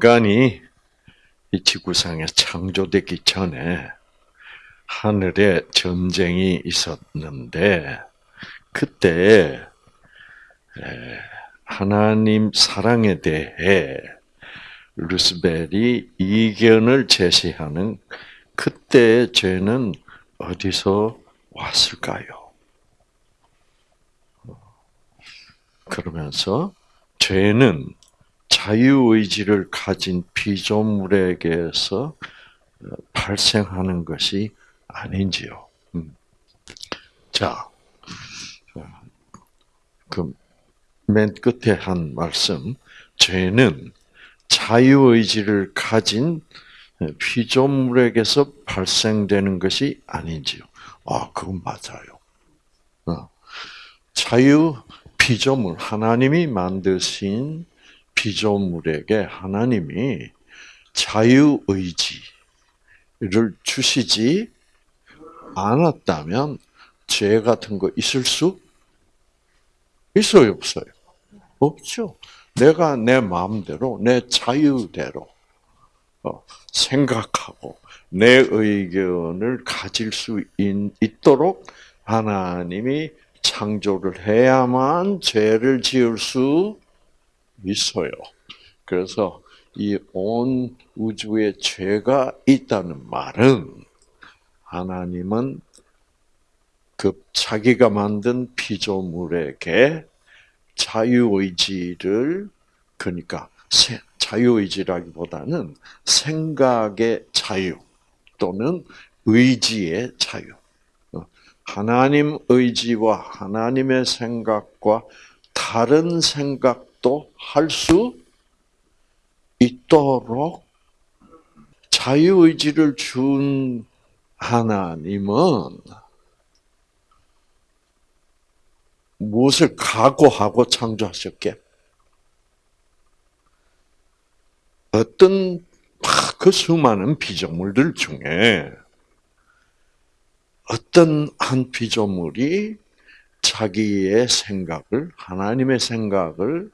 인간이 이 지구상에 창조되기 전에 하늘에 전쟁이 있었는데 그때 하나님 사랑에 대해 루스벨이 이견을 제시하는 그때의 죄는 어디서 왔을까요? 그러면서 죄는 자유의지를 가진 피조물에게서 발생하는 것이 아닌지요. 음. 자, 그 맨 끝에 한 말씀, 죄는 자유의지를 가진 피조물에게서 발생되는 것이 아닌지요. 아, 그건 맞아요. 어. 자유 피조물, 하나님이 만드신 피조물에게 하나님이 자유의지를 주시지 않았다면 죄 같은 거 있을 수 있어요, 없어요? 없죠. 내가 내 마음대로, 내 자유대로 어, 생각하고 내 의견을 가질 수 있도록 하나님이 창조를 해야만 죄를 지을 수 있어요. 그래서 이 온 우주에 죄가 있다는 말은 하나님은 그 자기가 만든 피조물에게 자유의지를 그러니까 자유의지라기보다는 생각의 자유 또는 의지의 자유. 어, 하나님 의지와 하나님의 생각과 다른 생각 도 할 수 있도록 자유의지를 준 하나님은 무엇을 각오하고 창조하셨게? 어떤 그 수많은 피조물들 중에 어떤 한 피조물이 자기의 생각을 하나님의 생각을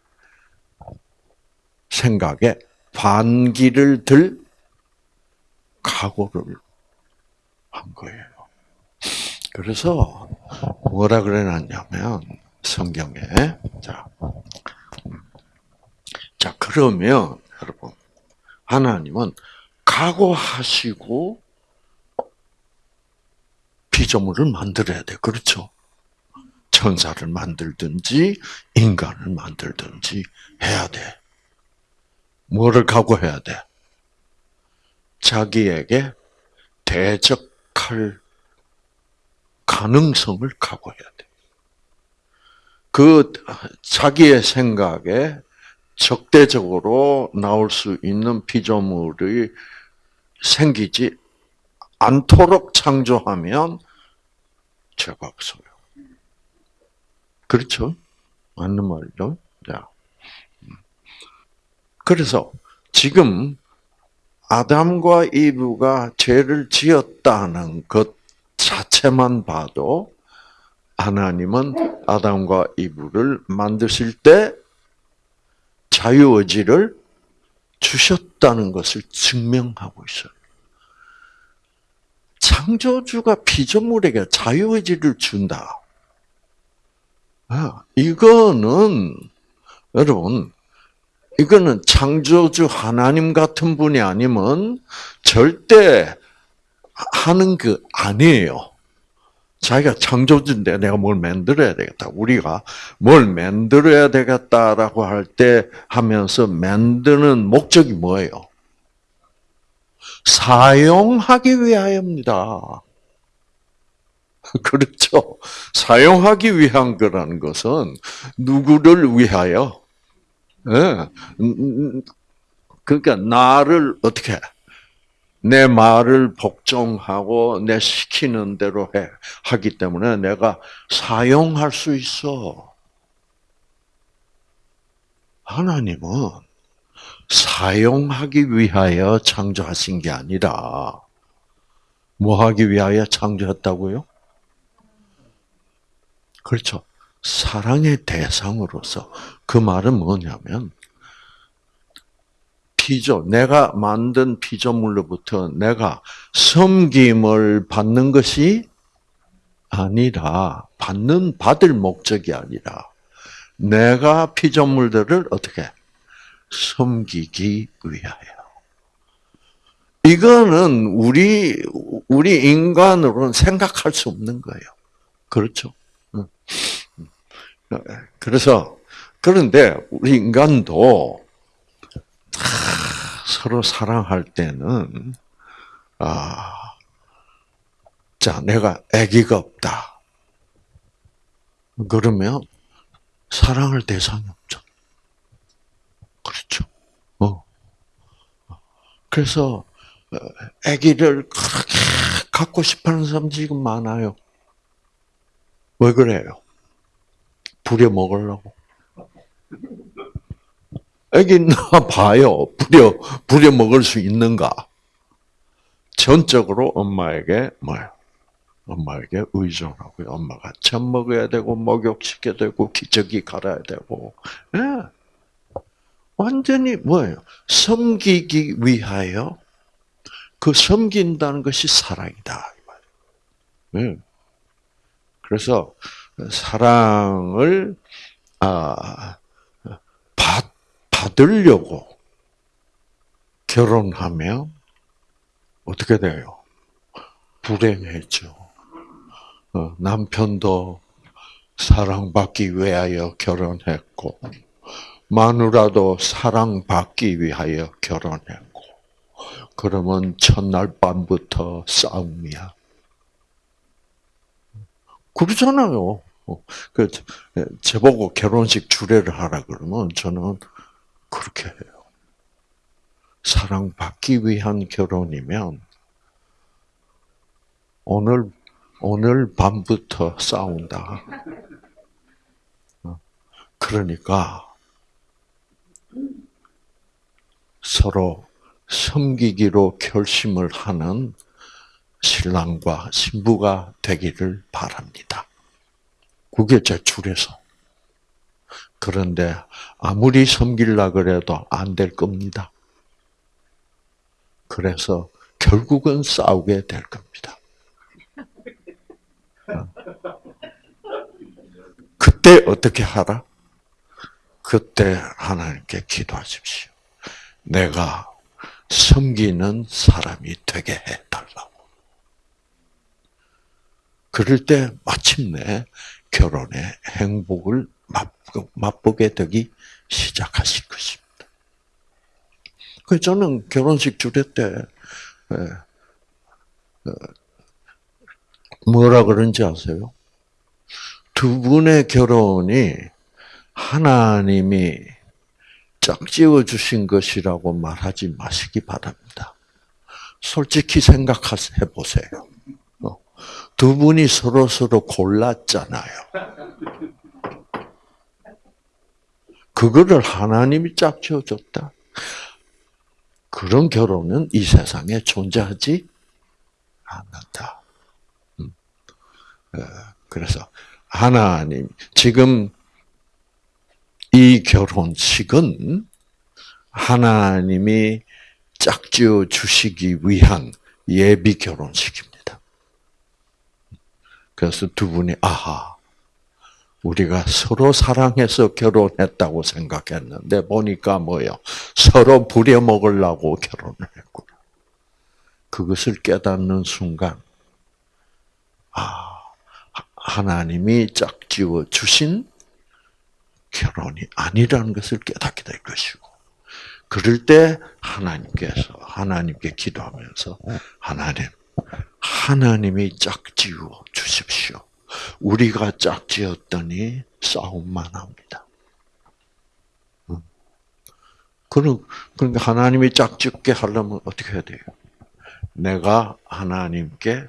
생각에 반기를 들 각오를 한 거예요. 그래서 뭐라 그래놨냐면 성경에 자, 자 그러면 여러분 하나님은 각오하시고 피조물을 만들어야 돼. 그렇죠? 천사를 만들든지 인간을 만들든지 해야 돼. 뭐를 각오해야 돼? 자기에게 대적할 가능성을 각오해야 돼. 그 자기의 생각에 적대적으로 나올 수 있는 피조물이 생기지 않도록 창조하면 죄가 없어요. 그렇죠? 맞는 말이죠? 자. 그래서 지금 아담과 이브가 죄를 지었다는 것 자체만 봐도 하나님은 아담과 이브를 만드실 때 자유의지를 주셨다는 것을 증명하고 있어요. 창조주가 피조물에게 자유의지를 준다. 아, 이거는 여러분 이거는 창조주 하나님 같은 분이 아니면 절대 하는 그 아니에요. 자기가 창조주인데 내가 뭘 만들어야 되겠다. 우리가 뭘 만들어야 되겠다라고 할 때 하면서 만드는 목적이 뭐예요? 사용하기 위하여입니다. 그렇죠. 사용하기 위한 거라는 것은 누구를 위하여? 네. 그러니까 나를 어떻게 내 말을 복종하고 내 시키는 대로 해 하기 때문에 내가 사용할 수 있어. 하나님은 사용하기 위하여 창조하신 게 아니라 뭐 하기 위하여 창조했다고요? 그렇죠. 사랑의 대상으로서 그 말은 뭐냐면 피조, 내가 만든 피조물로부터 내가 섬김을 받는 것이 아니라, 받는, 받을 목적이 아니라, 내가 피조물들을 어떻게 섬기기 위하여. 이거는 우리 우리 인간으로는 생각할 수 없는 거예요. 그렇죠? 그래서 그런데 우리 인간도 서로 사랑할 때는 아, 자 내가 아기가 없다. 그러면 사랑할 대상이 없죠. 그렇죠. 어. 그래서 아기를 그렇게 갖고 싶어하는 사람 지금 많아요. 왜 그래요? 부려 먹으려고. 아기 나 봐요. 부려 부려 먹을 수 있는가? 전적으로 엄마에게 뭐요? 엄마에게 의존하고요. 엄마가 젖 먹어야 되고 목욕시켜야 되고 기저귀 갈아야 되고. 예. 완전히 뭐예요? 섬기기 위하여 그 섬긴다는 것이 사랑이다. 네. 그래서 사랑을 아, 받, 받으려고 결혼하면 어떻게 돼요? 불행해져. 어, 남편도 사랑받기 위하여 결혼했고, 마누라도 사랑받기 위하여 결혼했고, 그러면 첫날 밤부터 싸움이야. 그러잖아요. 그 저보고 결혼식 주례를 하라 그러면 저는 그렇게 해요. 사랑받기 위한 결혼이면 오늘 오늘 밤부터 싸운다. 그러니까 서로 섬기기로 결심을 하는 신랑과 신부가 되기를 바랍니다. 그게 제 줄에서. 그런데 아무리 섬길라 그래도 안 될 겁니다. 그래서 결국은 싸우게 될 겁니다. 그때 어떻게 하라? 그때 하나님께 기도하십시오. 내가 섬기는 사람이 되게 해달라고. 그럴 때 마침내 결혼의 행복을 맛보게 되기 시작하실 것입니다. 그 저는 결혼식 주례 때 어, 뭐라 그런지 아세요? 두 분의 결혼이 하나님이 짝지어 주신 것이라고 말하지 마시기 바랍니다. 솔직히 생각해 보세요. 어, 두 분이 서로 서로 골랐잖아요. 그거를 하나님이 짝지어 줬다. 그런 결혼은 이 세상에 존재하지 않는다. 음. 어, 그래서 하나님 지금 이 결혼식은 하나님이 짝지어 주시기 위한 예비 결혼식입니다. 그래서 두 분이 아하 우리가 서로 사랑해서 결혼했다고 생각했는데 보니까 뭐요 서로 부려먹으려고 결혼을 했구나. 그것을 깨닫는 순간 아 하나님이 짝지어 주신 결혼이 아니라는 것을 깨닫게 될 것이고, 그럴 때 하나님께서, 하나님께 기도하면서, 하나님, 하나님이 짝지어 주십시오. 우리가 짝지었더니 싸움만 합니다. 그러니까 하나님이 짝짓게 하려면 어떻게 해야 돼요? 내가 하나님께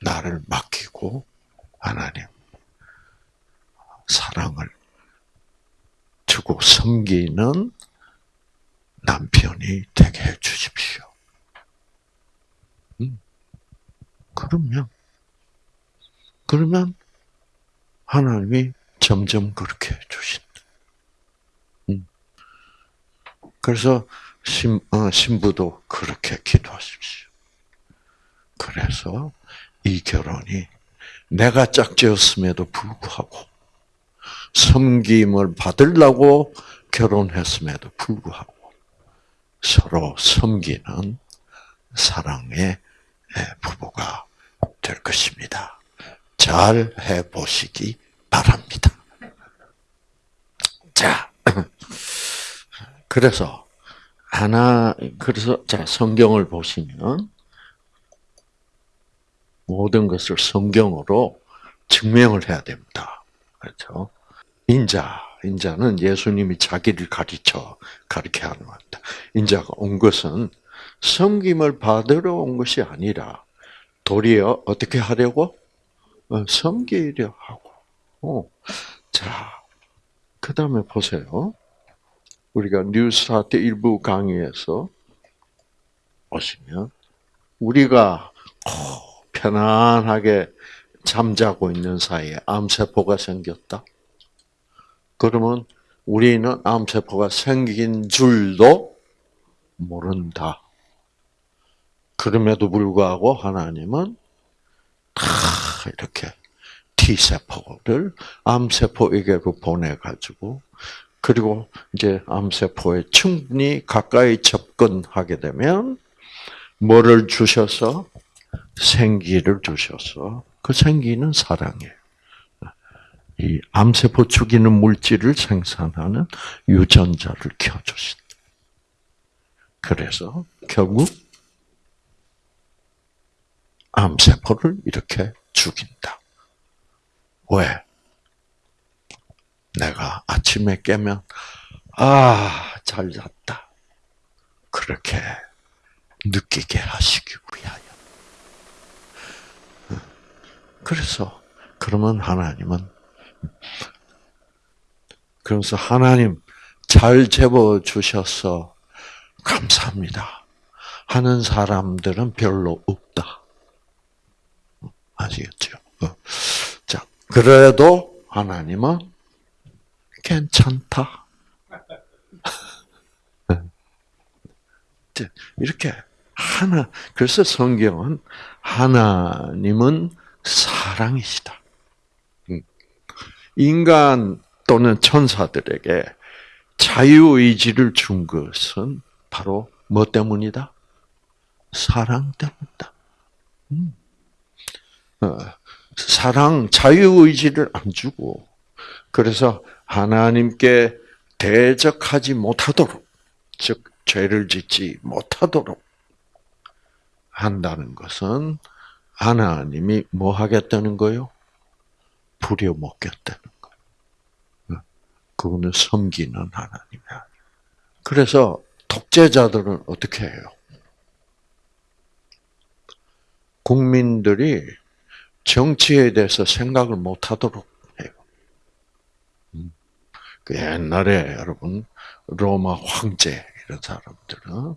나를 맡기고 하나님 사랑을 주고 섬기는 남편이 되게 해 주십시오. 음. 그러면, 그러면 하나님이 점점 그렇게 해 주신다. 음. 그래서 신, 어, 신부도 그렇게 기도하십시오. 그래서 이 결혼이 내가 짝지었음에도 불구하고 섬김을 받으려고 결혼했음에도 불구하고 서로 섬기는 사랑의 부부가 될 것입니다. 잘 해보시기 바랍니다. 자, 그래서 하나 그래서 자 성경을 보시면 모든 것을 성경으로 증명을 해야 됩니다. 그렇죠? 인자, 인자는 예수님이 자기를 가르쳐 가르쳐 하는 겁니다. 인자가 온 것은 섬김을 받으러 온 것이 아니라 도리어 어떻게 하려고 어, 섬기려 하고. 어. 자, 그 다음에 보세요. 우리가 뉴스타트 일부 강의에서 보시면 우리가 편안하게 잠자고 있는 사이에 암세포가 생겼다. 그러면 우리는 암세포가 생긴 줄도 모른다. 그럼에도 불구하고 하나님은 다 이렇게 T세포를 암세포에게로 보내가지고, 그리고 이제 암세포에 충분히 가까이 접근하게 되면, 뭐를 주셔서? 생기를 주셔서, 그 생기는 사랑이에요. 이 암세포 죽이는 물질을 생산하는 유전자를 켜주신다. 그래서 결국 암세포를 이렇게 죽인다. 왜? 내가 아침에 깨면, 아, 잘 잤다. 그렇게 느끼게 하시기 위하여. 그래서, 그러면 하나님은, 그래서 하나님 잘 재워 주셔서 감사합니다. 하는 사람들은 별로 없다. 아시겠죠? 어. 자, 그래도 하나님은 괜찮다. 이렇게 하나 그래서 성경은 하나님은 사랑이시다. 음. 인간 또는 천사들에게 자유의지를 준 것은 바로 뭐 때문이다? 사랑 때문이다. 음. 어, 사랑, 자유의지를 안 주고, 그래서 하나님께 대적하지 못하도록, 즉, 죄를 짓지 못하도록 한다는 것은 하나님이 뭐 하겠다는 거요? 부려먹겠다는 거예요. 그거는 섬기는 하나님이야. 그래서 독재자들은 어떻게 해요? 국민들이 정치에 대해서 생각을 못 하도록 해요. 음. 그 옛날에 여러분 로마 황제 이런 사람들은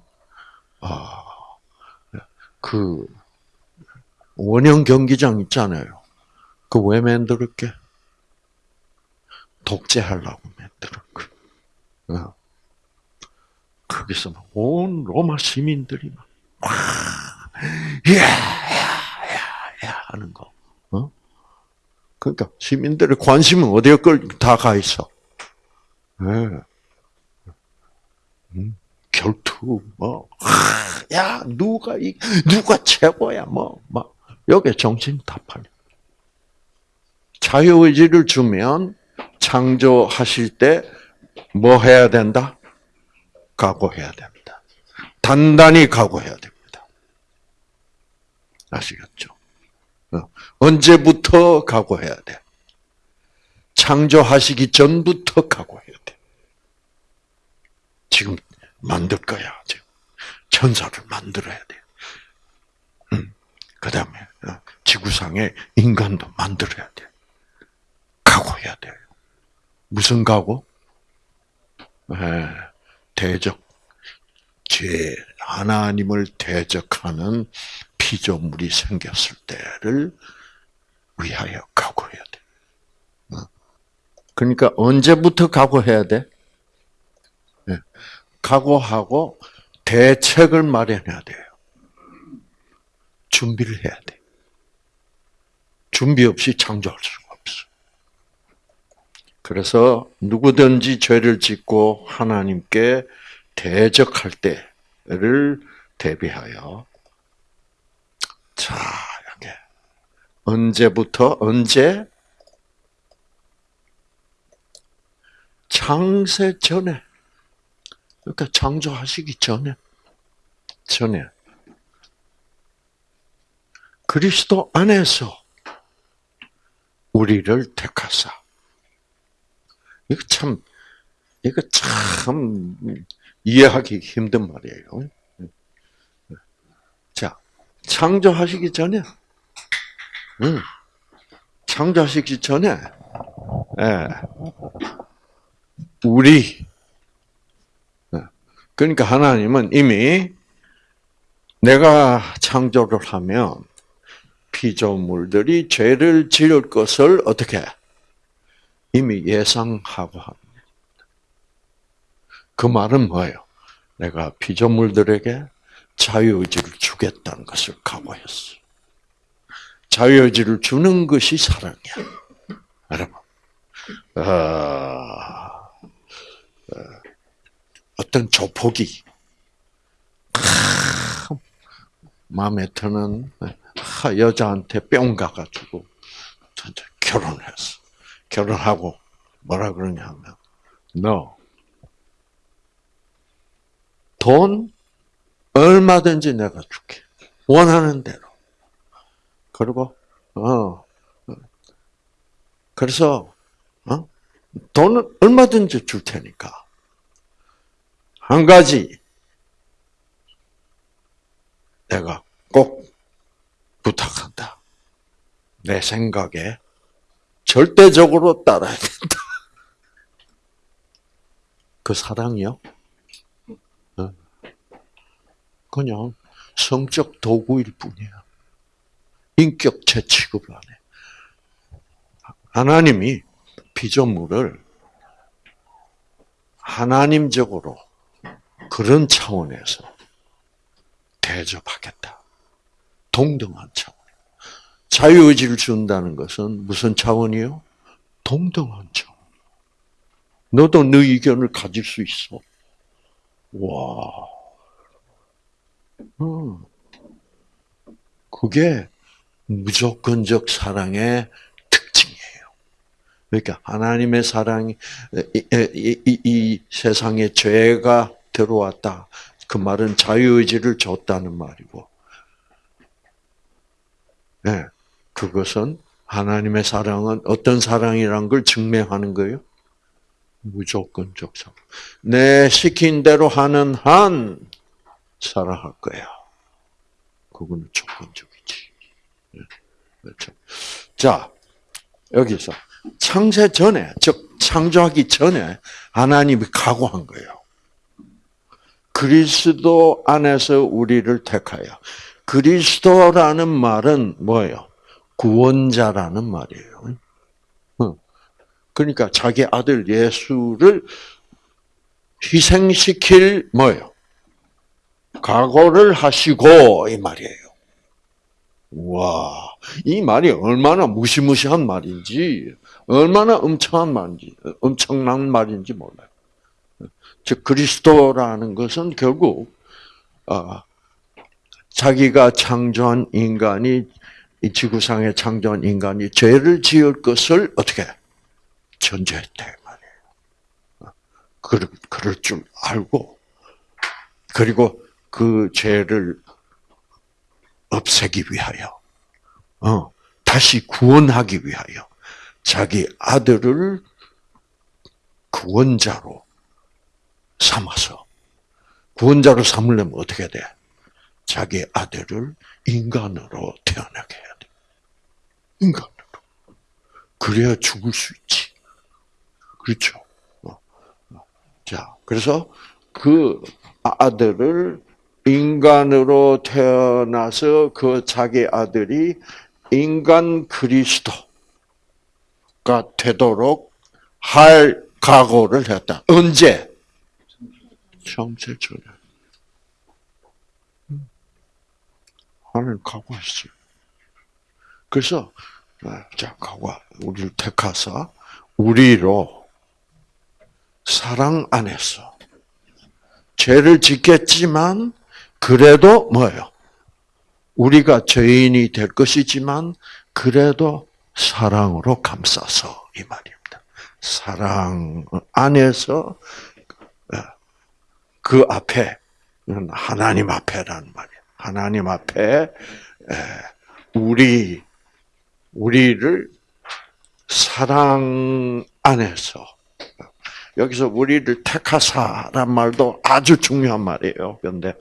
아, 그 원형 경기장 있잖아요. 그 왜 만들었게? 독재하려고 만들었 거. 어. 거기서 온 로마 시민들이 막, 와, 야, 야, 야, 야 하는 거. 어? 그러니까 시민들의 관심은 어디에 걸다가 있어? 네. 음, 결투 뭐, 야 누가 이 누가 최고야 뭐막 여기 정신 다 팔려. 자유의지를 주면 창조하실 때 뭐 해야 된다? 각오해야 됩니다. 단단히 각오해야 됩니다. 아시겠죠? 어. 언제부터 각오해야 돼? 창조하시기 전부터 각오해야 돼. 지금 만들 거야. 지금 천사를 만들어야 돼. 음. 그 다음에 어, 지구상에 인간도 만들어야 돼. 각오해야 돼요. 무슨 각오? 대적, 죄, 하나님을 대적하는 피조물이 생겼을 때를 위하여 각오해야 돼. 어? 그러니까 언제부터 각오해야 돼? 각오하고 대책을 마련해야 돼요. 준비를 해야 돼. 준비 없이 창조할 수가 없어. 그래서 누구든지 죄를 짓고 하나님께 대적할 때를 대비하여 자, 이렇게. 언제부터 언제? 창세 전에. 그러니까 창조하시기 전에. 전에. 그리스도 안에서 우리를 택하사. 이거 참 이거 참 이해하기 힘든 말이에요. 자, 창조하시기 전에, 응, 창조하시기 전에, 예, 우리, 예, 그러니까 하나님은 이미 내가 창조를 하면 피조물들이 죄를 지을 것을 어떻게 이미 예상하고 합니다. 그 말은 뭐예요? 내가 피조물들에게 자유의지를 주겠다는 것을 각오했어. 자유의지를 주는 것이 사랑이야. 여러분. 어, 어떤 조폭이 마음에 드는 여자한테 뿅 가가지고 결혼했어. 결혼하고 뭐라 그러냐면 너 돈 얼마든지 내가 줄게. 원하는 대로. 그리고 어 그래서 어 돈은 얼마든지 줄 테니까 한 가지 내가 꼭 부탁한다. 내 생각에 절대적으로 따라야 된다. 그 사랑이요? 그냥 성적 도구일 뿐이야. 인격체 취급을 안 해. 하나님이 피조물을 하나님적으로 그런 차원에서 대접하겠다. 동등한 차원. 자유의지를 준다는 것은 무슨 차원이요? 동등한 차원. 너도 네 의견을 가질 수 있어. 와. 음. 그게 무조건적 사랑의 특징이에요. 그러니까 하나님의 사랑이 이, 이, 이, 이 세상에 죄가 들어왔다. 그 말은 자유의지를 줬다는 말이고, 네, 그것은 하나님의 사랑은 어떤 사랑이란 걸 증명하는 거예요? 무조건적 사랑. 내 시킨 대로 하는 한 사랑할 거야. 그거는 조건적이지. 네, 그렇죠. 자, 여기서 창세 전에, 즉 창조하기 전에 하나님이 각오한 거예요. 그리스도 안에서 우리를 택하여. 그리스도라는 말은 뭐예요? 구원자라는 말이에요. 그러니까 자기 아들 예수를 희생시킬 뭐예요? 각오를 하시고 이 말이에요. 와, 이 말이 얼마나 무시무시한 말인지, 얼마나 엄청난 말인지, 엄청난 말인지 몰라요. 즉 그리스도라는 것은 결국 어, 자기가 창조한 인간이 이 지구상에 창조한 인간이 죄를 지을 것을 어떻게 전제했대 말이에요. 그, 그럴 줄 알고 그리고 그 죄를 없애기 위하여, 어, 다시 구원하기 위하여 자기 아들을 구원자로 삼아서 구원자로 삼으려면 어떻게 돼? 자기 아들을 인간으로 태어나게 해야 돼. 인간으로. 그래야 죽을 수 있지. 그렇죠. 어. 자, 그래서 그 아들을 인간으로 태어나서 그 자기 아들이 인간 그리스도가 되도록 할 각오를 했다. 언제? 음. 하나님 각오했어요. 그래서 아, 자 각오 우리를 택하사 우리로 사랑 안에서 죄를 짓겠지만 그래도 뭐예요? 우리가 죄인이 될 것이지만 그래도 사랑으로 감싸서 이 말입니다. 사랑 안에서 그 앞에 하나님 앞에라는 말이에요. 하나님 앞에 우리 우리를 사랑 안에서 여기서 우리를 택하사란 말도 아주 중요한 말이에요. 그런데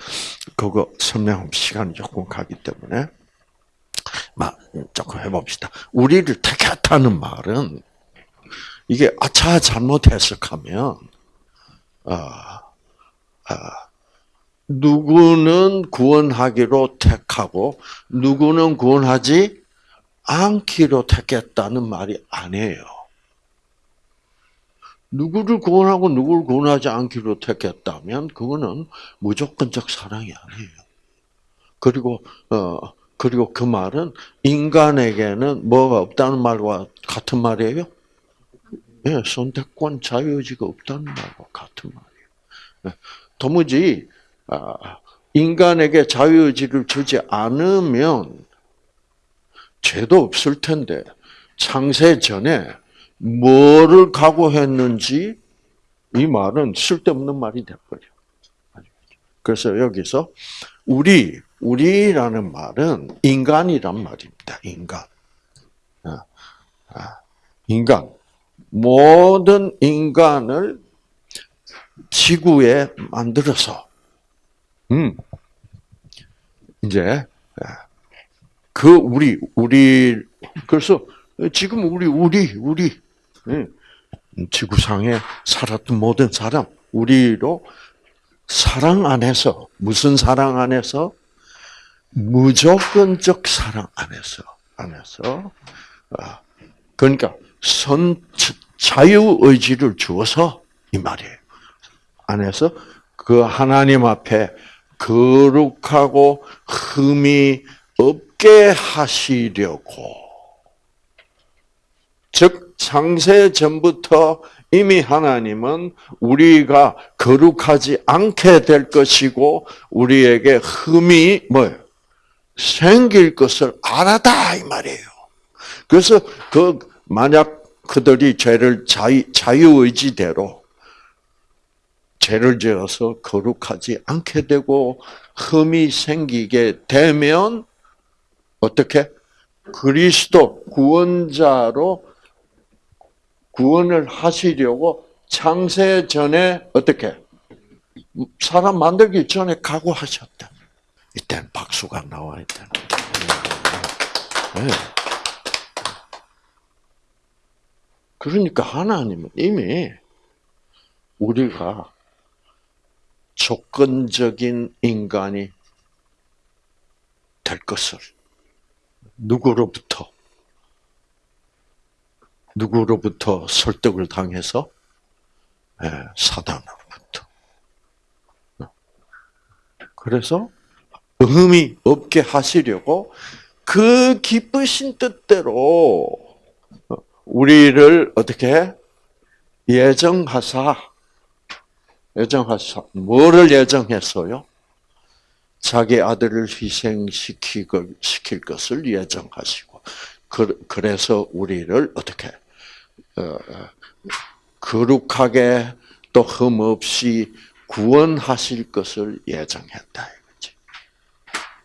그거 설명하면 시간이 조금 가기 때문에 막 조금 해봅시다. 우리를 택했다는 말은 이게 아차 잘못 해석하면 아, 아, 누구는 구원하기로 택하고 누구는 구원하지 않기로 택했다는 말이 아니에요. 누구를 구원하고 누구를 구원하지 않기로 택했다면 그거는 무조건적 사랑이 아니에요. 그리고 어 그리고 그 말은 인간에게는 뭐가 없다는 말과 같은 말이에요. 예, 선택권 자유의지가 없다는 말과 같은 말이에요. 예, 도무지 아, 인간에게 자유의지를 주지 않으면 죄도 없을 텐데 창세 전에 뭐를 각오했는지 이 말은 쓸데없는 말이 돼버려. 그래서 여기서 우리 우리라는 말은 인간이란 말입니다. 인간. 아, 아, 인간. 모든 인간을 지구에 만들어서, 음, 이제, 아, 그 우리, 우리, 그래서 지금 우리, 우리, 우리, 지구상에 살았던 모든 사람, 우리로 사랑 안에서, 무슨 사랑 안에서? 무조건적 사랑 안에서, 안에서, 아, 그러니까 선, 자유의지를 주어서 이 말이에요. 안에서 그 하나님 앞에 거룩하고 흠이 없게 하시려고. 즉, 창세 전부터 이미 하나님은 우리가 거룩하지 않게 될 것이고, 우리에게 흠이 뭐예요? 생길 것을 알았다, 이 말이에요. 그래서 그, 만약 그들이 죄를 자유, 자유 의지대로 죄를 지어서 거룩하지 않게 되고 흠이 생기게 되면 어떻게 그리스도 구원자로 구원을 하시려고 창세 전에 어떻게 사람 만들기 전에 각오하셨다. 이때는 박수가 나와야 되는. 네. 그러니까 하나님은 이미 우리가 조건적인 인간이 될 것을 누구로부터 누구로부터 설득을 당해서 예, 사단으로부터. 그래서 흠이 없게 하시려고 그 기쁘신 뜻대로 우리를 어떻게 예정하사 예정하사 뭐를 예정했어요? 자기 아들을 희생시킬 것을 예정하시고 그래서 우리를 어떻게 어, 거룩하게 또 흠없이 구원하실 것을 예정했다.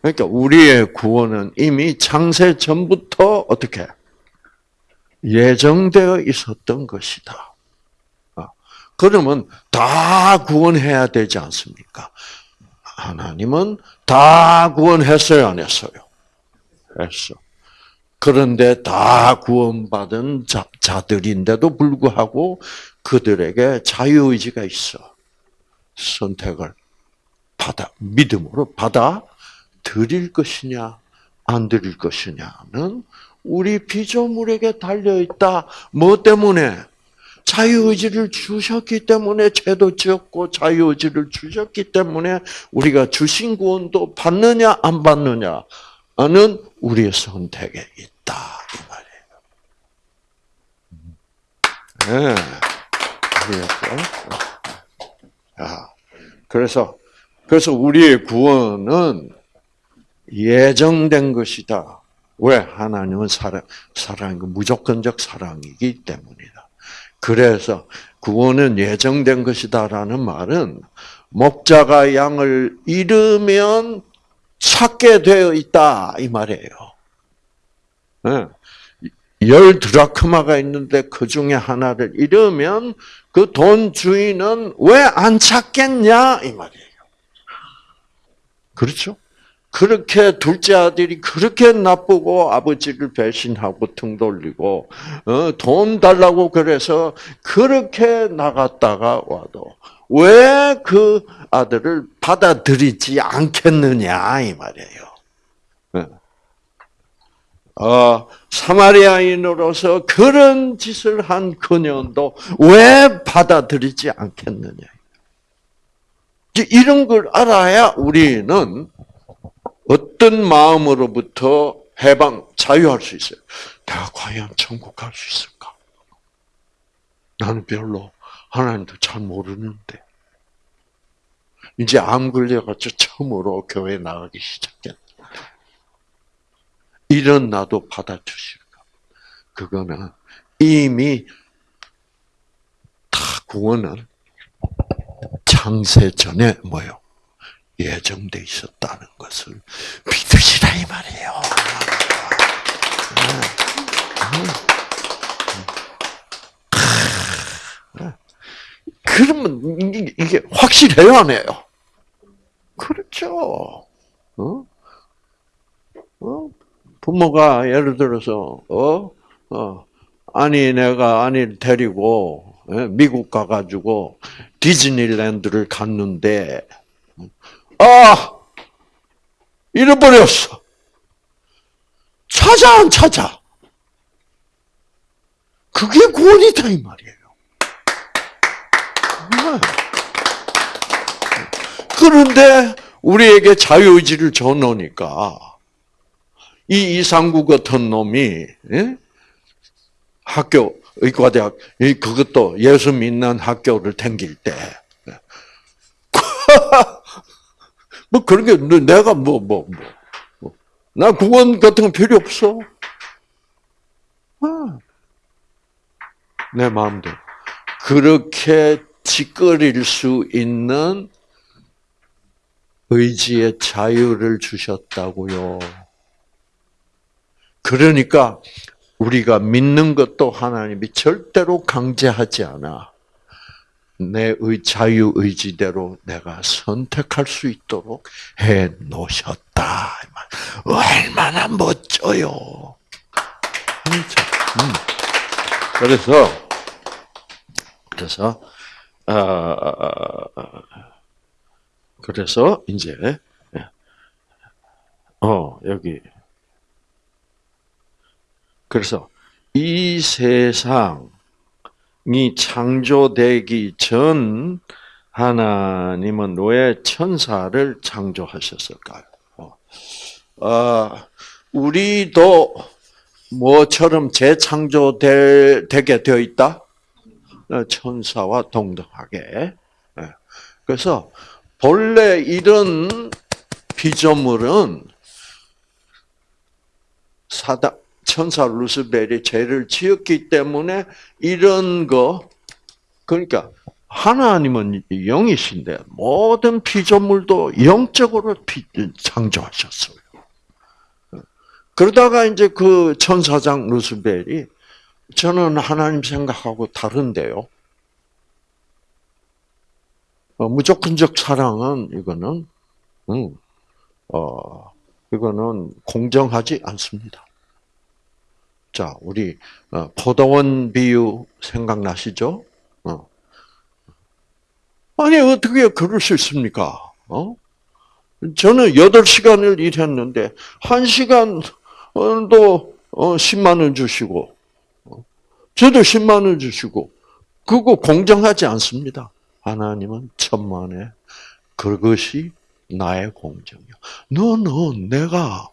그러니까 우리의 구원은 이미 창세 전부터 어떻게 예정되어 있었던 것이다. 어, 그러면 다 구원해야 되지 않습니까? 하나님은 다 구원했어요, 안 했어요? 했어. 그런데 다 구원받은 자, 자들인데도 불구하고 그들에게 자유의지가 있어. 선택을 받아, 믿음으로 받아 드릴 것이냐, 안 드릴 것이냐는 우리 피조물에게 달려있다. 뭐 때문에? 자유의지를 주셨기 때문에 죄도 지었고 자유의지를 주셨기 때문에 우리가 주신 구원도 받느냐 안 받느냐는 우리의 선택에 있다 이 말이에요. 네. 아, 그래서 그래서 우리의 구원은 예정된 것이다. 왜? 하나님은 사랑, 사랑, 무조건적 사랑이기 때문이다. 그래서 구원은 예정된 것이다라는 말은 목자가 양을 잃으면 찾게 되어 있다 이 말이에요. 네. 열 드라크마가 있는데 그 중에 하나를 잃으면 그 돈 주인은 왜 안 찾겠냐 이 말이에요. 그렇죠? 그렇게 둘째 아들이 그렇게 나쁘고 아버지를 배신하고 등 돌리고 어, 돈 달라고 그래서 그렇게 나갔다가 와도 왜 그 아들을 받아들이지 않겠느냐 이 말이에요. 어, 어 사마리아인으로서 그런 짓을 한 그녀도 왜 받아들이지 않겠느냐. 이런 걸 알아야 우리는 어떤 마음으로부터 해방, 자유할 수 있어요. 내가 과연 천국 갈 수 있을까? 나는 별로 하나님도 잘 모르는데. 이제 암 걸려가지고 처음으로 교회 나가기 시작했다. 이런 나도 받아주실까? 그거는 이미 다 구원은 창세 전에 뭐요? 예정돼 있었다는 것을 믿으시라 이 말이에요. 그러면 이게 확실해요, 안 해요? 그렇죠. 어? 어? 부모가 예를 들어서 어, 어, 아니 내가 아니를 데리고 예, 미국 가가지고 디즈니랜드를 갔는데 아 잃어버렸어. 찾아 안 찾아? 그게 구원이다 이 말이에요. 그런데 우리에게 자유의지를 줘놓으니까 이 이상구 같은 놈이 예? 학교 의과대학 그것도 예수 믿는 학교를 댕길 때. 뭐 그런 게 내가 뭐 뭐 뭐, 나 구원 같은 거 필요 없어. 아. 내 마음대로 그렇게 짓거릴 수 있는 의지의 자유를 주셨다고요. 그러니까 우리가 믿는 것도 하나님이 절대로 강제하지 않아. 내 자유 의지대로 내가 선택할 수 있도록 해 놓으셨다. 얼마나 멋져요. 음. 그래서 그래서 어, 그래서 이제 어 여기 그래서 이 세상이 창조되기 전 하나님은 왜 천사를 창조하셨을까요? 어, 우리도 뭐처럼 재창조되게 되어 있다? 어, 천사와 동등하게. 예. 그래서 본래 이런 피조물은 사다 천사 루스벨이 죄를 지었기 때문에 이런 거 그러니까 하나님은 영이신데 모든 피조물도 영적으로 창조하셨어요. 그러다가 이제 그 천사장 루스벨이 저는 하나님 생각하고 다른데요. 어, 무조건적 사랑은 이거는 음, 어, 이거는 공정하지 않습니다. 자, 우리 어, 포도원 비유 생각나시죠? 어. 아니 어떻게 그럴 수 있습니까? 어? 저는 8시간을 일했는데 1시간도 10만 원 주시고 저도 10만 원 주시고 그거 공정하지 않습니다. 하나님은 천만에 그것이 나의 공정이야. 너는 내가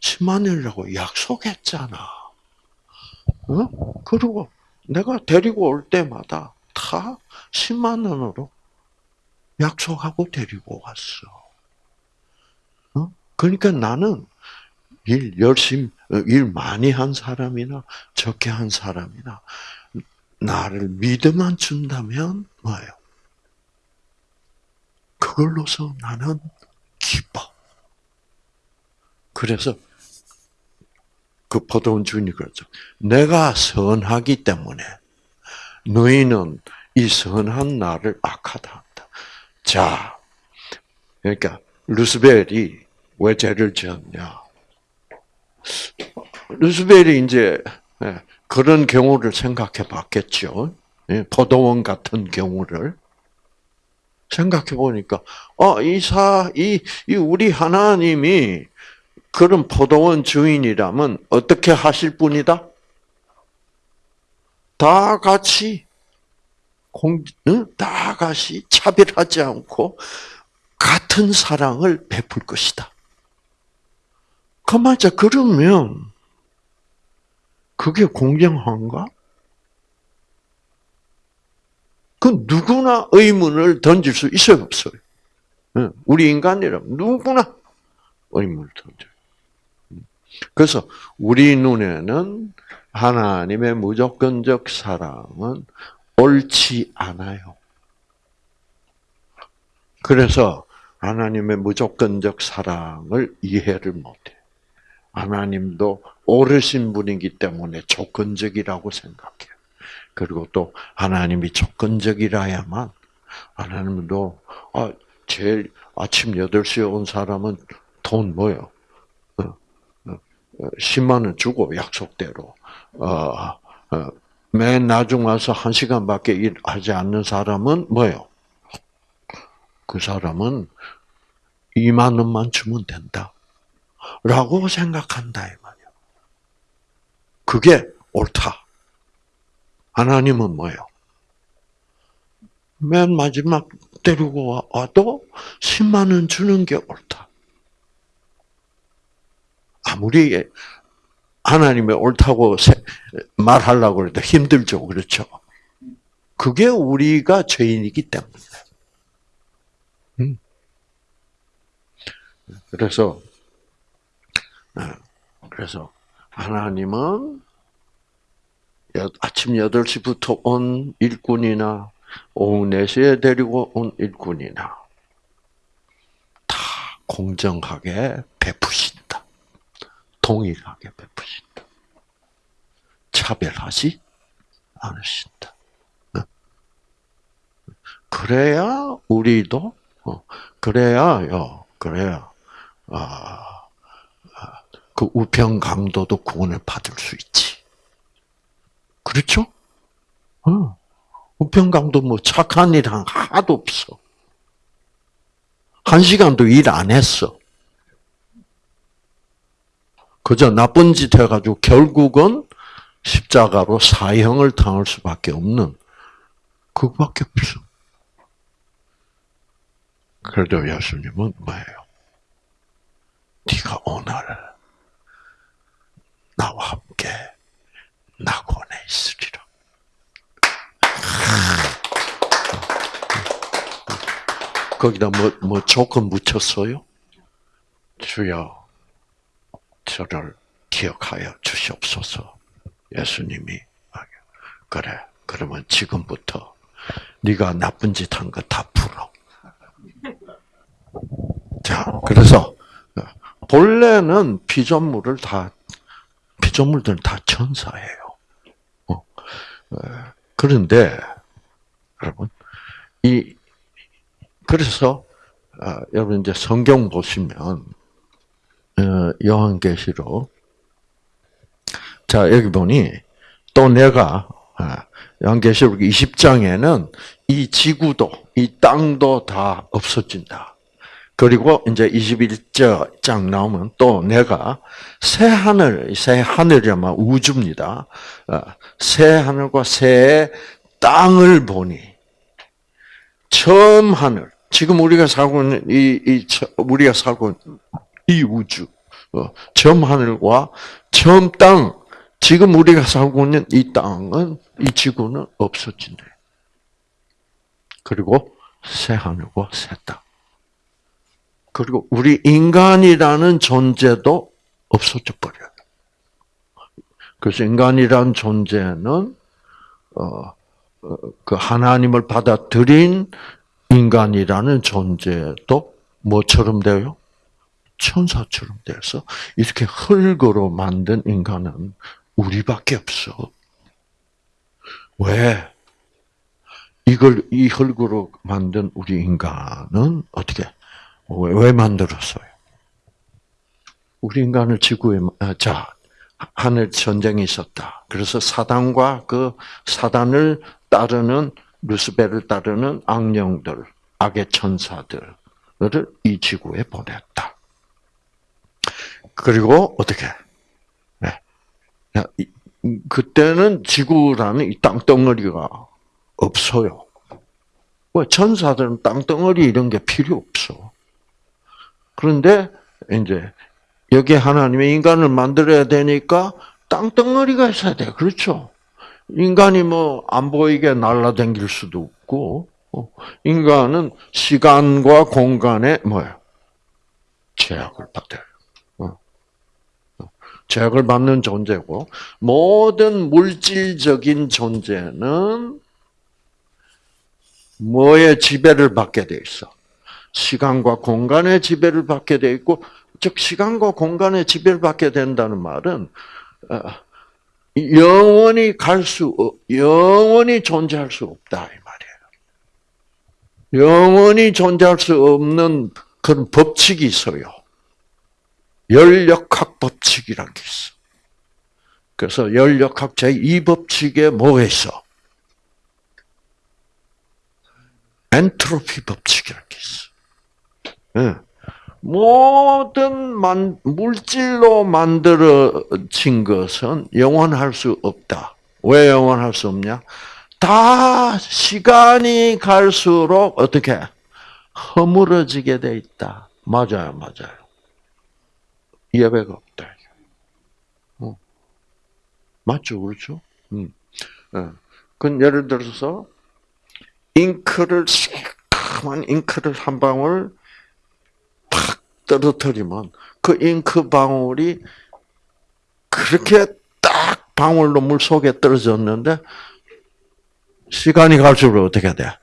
10만 원이라고 약속했잖아. 어? 그리고 내가 데리고 올 때마다 다 10만 원으로 약속하고 데리고 왔어. 어? 그러니까 나는 일 열심히, 어, 일 많이 한 사람이나 적게 한 사람이나 나를 믿음만 준다면 뭐예요? 그걸로서 나는 기뻐. 그래서 그 포도원 주인이 그러죠. 내가 선하기 때문에 너희는 이 선한 나를 악하다 한다. 자, 그러니까 루스벨이 왜 죄를 지었냐? 루스벨이 이제 예, 그런 경우를 생각해 봤겠죠. 예, 포도원 같은 경우를 생각해 보니까, 어, 이 사, 이, 이 우리 하나님이 그런 포도원 주인이라면 어떻게 하실 분이다? 다 같이 공, 응? 다 같이 차별하지 않고 같은 사랑을 베풀 것이다. 그 말자 그러면 그게 공정한가? 그 누구나 의문을 던질 수 있어요, 없어요? 우리 인간이라면 누구나 의문을 던져요. 그래서 우리 눈에는 하나님의 무조건적 사랑은 옳지 않아요. 그래서 하나님의 무조건적 사랑을 이해를 못해. 하나님도 옳으신 분이기 때문에 조건적이라고 생각해요. 그리고 또 하나님이 조건적이라야만 하나님도 아, 제일 아침 8시에 온 사람은 돈 뭐요? 10만 원 주고 약속대로 어, 어, 맨 나중 와서 한 시간밖에 일하지 않는 사람은 뭐요? 그 사람은 2만 원만 주면 된다. 라고 생각한다, 이 말이야. 그게 옳다. 하나님은 뭐예요? 맨 마지막 데리고 와도 10만 원 주는 게 옳다. 아무리 하나님의 옳다고 말하려고 해도 힘들죠. 그렇죠? 그게 우리가 죄인이기 때문에. 음. 그래서, 아, 그래서 하나님은 아침 8시부터 온 일꾼이나 오후 4시에 데리고 온 일꾼이나 다 공정하게 베푸신다. 동일하게 베푸신다. 차별하지 않으신다. 네. 그래야 우리도 어, 그래야요. 그래야 아, 아, 그 우편 강도도 구원을 받을 수 있지. 그렇죠? 어. 우편 강도 뭐 착한 일 하나도 없어. 한 시간도 일 안 했어. 그저 나쁜 짓 해가지고 결국은 십자가로 사형을 당할 수밖에 없는 그거밖에 없어. 그래도 예수님은 뭐예요? 네가 오늘 나와 함께 낙원에 있으리라. 거기다 뭐, 뭐 조건 묻혔어요? 주여, 저를 기억하여 주시옵소서. 예수님이 그래. 그러면 지금부터 네가 나쁜 짓 한 거 다 풀어. 자, 그래서 본래는 피조물을 다 피조물들은 다 천사예요. 어. 그런데 여러분 이 그래서 아, 여러분 이제 성경 보시면 어, 요한계시록 자 여기 보니 또 내가 아, 요한계시록 20장에는 이 지구도 이 땅도 다 없어진다. 그리고 이제 21장 나오면 또 내가 새 하늘, 새 하늘이야만 우주입니다. 어, 새 하늘과 새 땅을 보니 처음 하늘 지금 우리가 살고 있는 이, 이 처- 우리가 살고 이 우주 어, 처음 하늘과 처음 땅 지금 우리가 살고 있는 이 땅은 이 지구는 없어진대. 그리고 새 하늘과 새 땅. 그리고 우리 인간이라는 존재도 없어져 버려요. 그래서 인간이라는 존재는 어, 어, 그 하나님을 받아들인 인간이라는 존재도 뭐처럼 돼요? 천사처럼 돼서 이렇게 흙으로 만든 인간은 우리밖에 없어. 왜? 이걸 이 흙으로 만든 우리 인간은 어떻게 왜, 왜 만들었어요? 우리 인간을 지구에 아, 자 하늘 전쟁이 있었다. 그래서 사단과 그 사단을 따르는 루스벨을 따르는 악령들, 악의 천사들을 이 지구에 보냈다. 그리고 어떻게? 네. 그때는 지구라는 이 땅덩어리가 없어요. 왜 천사들은 땅덩어리 이런 게 필요 없어. 그런데 이제 여기 하나님의 인간을 만들어야 되니까 땅덩어리가 있어야 돼. 그렇죠? 인간이 뭐 안 보이게 날라다닐 수도 없고 어, 인간은 시간과 공간에 뭐야 제약을 받아요. 어. 어. 제약을 받는 존재고 모든 물질적인 존재는 뭐의 지배를 받게 돼 있어? 시간과 공간의 지배를 받게 돼 있고 즉 시간과 공간의 지배를 받게 된다는 말은 어, 영원히 갈 수, 영원히 존재할 수 없다 이 말이에요. 영원히 존재할 수 없는 그런 법칙이 있어요. 열역학 법칙이라는 게 있어. 그래서 열역학 제2법칙에 뭐가 있어? 엔트로피 법칙이라는 게 있어. 예. 모든 만, 물질로 만들어진 것은 영원할 수 없다. 왜 영원할 수 없냐? 다 시간이 갈수록 어떻게 허물어지게 돼 있다. 맞아요, 맞아요. 예배가 없다. 어. 맞죠, 그렇죠? 음. 어. 그 예를 들어서 잉크를 시커먼 잉크를 한 방울 탁 떨어뜨리면 그 잉크 방울이 그렇게 딱 방울로 물 속에 떨어졌는데 시간이 갈수록 어떻게 돼?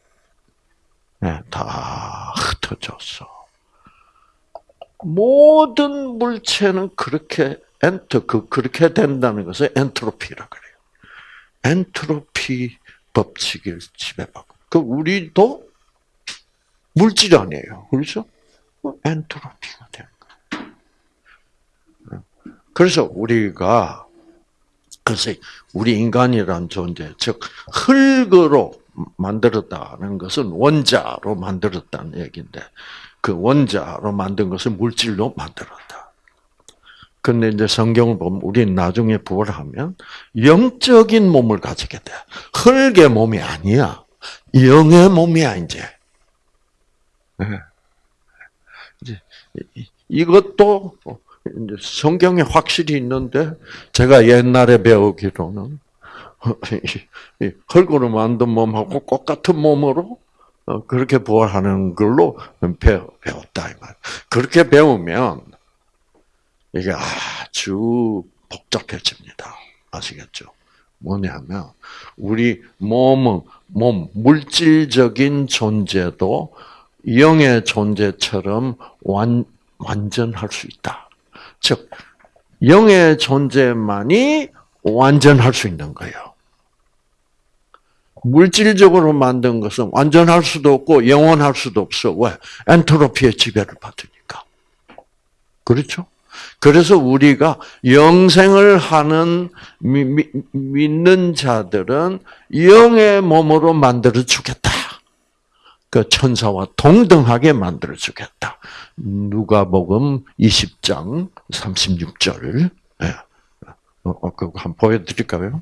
네, 다 흩어졌어. 모든 물체는 그렇게 엔터 그 그렇게 된다는 것을 엔트로피라 그래요. 엔트로피 법칙을 지배받고 그 우리도 물질 아니에요, 그렇죠? 엔트로피가 되는 거예요. 그래서 우리가 그래서 우리 인간이란 존재, 즉 흙으로 만들었다는 것은 원자로 만들었다는 얘기인데 그 원자로 만든 것을 물질로 만들었다. 근데 이제 성경을 보면 우리는 나중에 부활하면 영적인 몸을 가지게 돼. 흙의 몸이 아니야. 영의 몸이야 이제. 네. 이제 이것도 성경에 확실히 있는데 제가 옛날에 배우기로는 흙으로 만든 몸하고 똑같은 몸으로 어, 그렇게 부활하는 걸로 배웠다 이 말. 그렇게 배우면 이게 아주 복잡해집니다. 아시겠죠? 뭐냐면 우리 몸은 몸 물질적인 존재도 영의 존재처럼 완 완전할 수 있다. 즉 영의 존재만이 완전할 수 있는 거예요. 물질적으로 만든 것은 완전할 수도 없고 영원할 수도 없어. 왜? 엔트로피의 지배를 받으니까. 그렇죠? 그래서 우리가 영생을 하는 미, 미, 믿는 자들은 영의 몸으로 만들어 주겠다. 그 천사와 동등하게 만들어 주겠다. 누가복음 20장 36절. 예. 어, 그거 한번 보여드릴까요?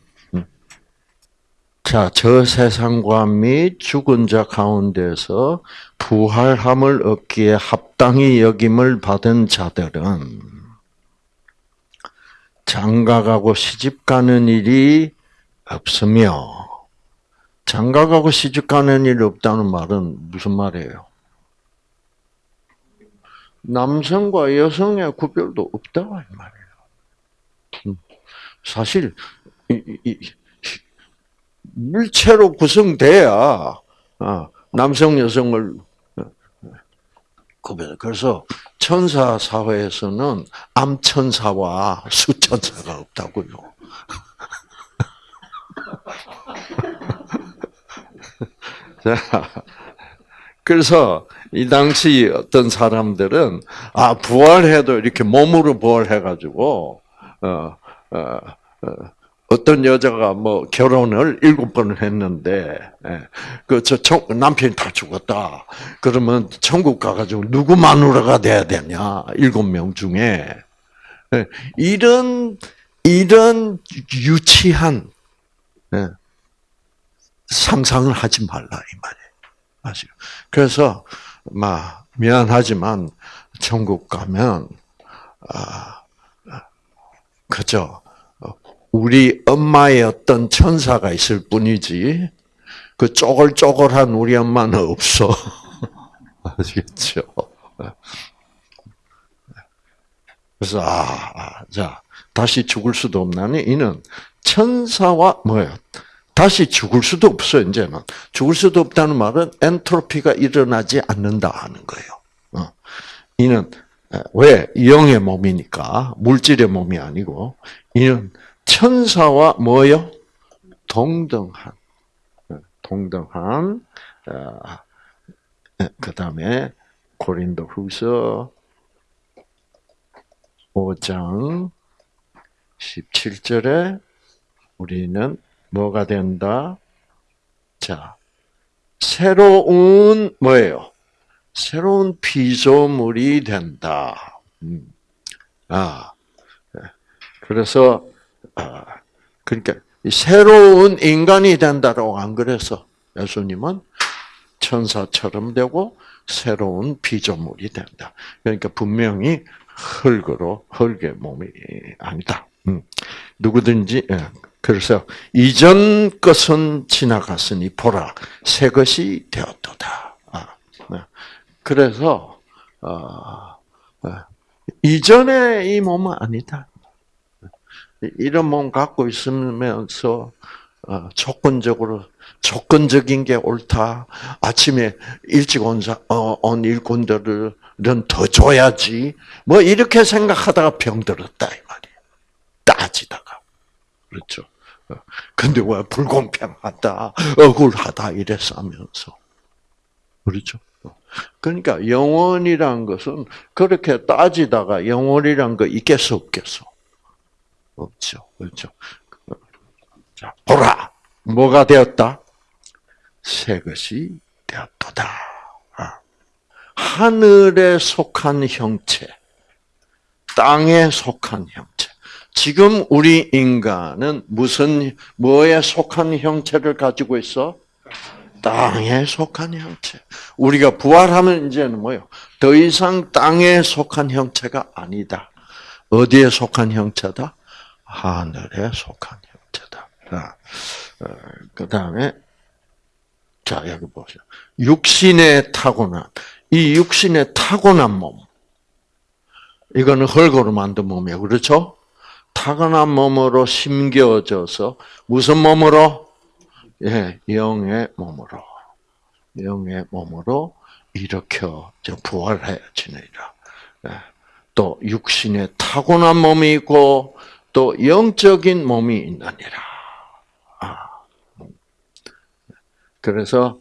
자, 저 세상과 및 죽은 자 가운데서 부활함을 얻기에 합당히 여김을 받은 자들은 장가가고 시집가는 일이 없으며 장가가고 시집가는 일이 없다는 말은 무슨 말이에요? 남성과 여성의 구별도 없다 이 말이에요. 음. 사실 이, 이, 물체로 구성돼야 어, 남성 여성을 어, 구별. 그래서 천사 사회에서는 암천사와 수천사가 없다고요. 자, 그래서 이 당시 어떤 사람들은 아 부활해도 이렇게 몸으로 부활해가지고 어, 어, 어, 어떤 여자가 뭐 결혼을 일곱 번을 했는데 예, 그저 남편이 다 죽었다. 그러면 천국 가가지고 누구 마누라가 돼야 되냐? 일곱 명 중에 예, 이런 이런 유치한 예, 상상을 하지 말라 이 말이에요. 아시죠? 그래서 막 미안하지만 천국 가면 아 그죠. 우리 엄마의 어떤 천사가 있을 뿐이지 그 쪼글쪼글한 우리 엄마는 없어. 아시겠죠? 그래서 아, 아, 자 다시 죽을 수도 없나니 이는 천사와 뭐예요? 다시 죽을 수도 없어 이제는 죽을 수도 없다는 말은 엔트로피가 일어나지 않는다 하는 거예요. 어. 이는 왜 영의 몸이니까 물질의 몸이 아니고 이는 천사와 뭐요? 동등한 어, 동등한 어, 그 다음에 고린도 후서 5장 17절에 우리는 뭐가 된다? 자, 새로운 뭐예요? 새로운 피조물이 된다. 음. 아, 예. 그래서 아, 그러니까 새로운 인간이 된다라고 안 그래서 예수님은 천사처럼 되고 새로운 피조물이 된다. 그러니까 분명히 흙으로 흙의 몸이 아니다. 음. 누구든지 예. 그래서 이전 것은 지나갔으니 보라 새 것이 되었도다. 아, 네. 그래서 어, 어, 이전의 이 몸은 아니다. 이런 몸 갖고 있으면서 어, 조건적으로 조건적인 게 옳다. 아침에 일찍 온, 어, 온 일꾼들은 더 줘야지. 뭐 이렇게 생각하다가 병들었다 이 말이에요. 따지다가 그렇죠. 어, 근데 왜 불공평하다, 억울하다 이랬어 하면서 그렇죠. 그러니까 영원이란 것은 그렇게 따지다가 영원이란 거 있겠어 없겠어? 없죠. 그렇죠. 자, 보라! 뭐가 되었다? 새 것이 되었도다. 아. 하늘에 속한 형체, 땅에 속한 형체. 지금 우리 인간은 무슨, 뭐에 속한 형체를 가지고 있어? 땅에 속한 형체. 우리가 부활하면 이제는 뭐요? 더 이상 땅에 속한 형체가 아니다. 어디에 속한 형체다? 하늘에 속한 형체다. 자, 어, 그 다음에, 자, 여기 보세요. 육신에 타고난, 이 육신에 타고난 몸. 이거는 흙으로 만든 몸이에요. 그렇죠? 타고난 몸으로 심겨져서, 무슨 몸으로? 예, 영의 몸으로. 영의 몸으로 일으켜 부활해지느니라. 예. 또 육신에 타고난 몸이 있고 또 영적인 몸이 있느니라. 아. 그래서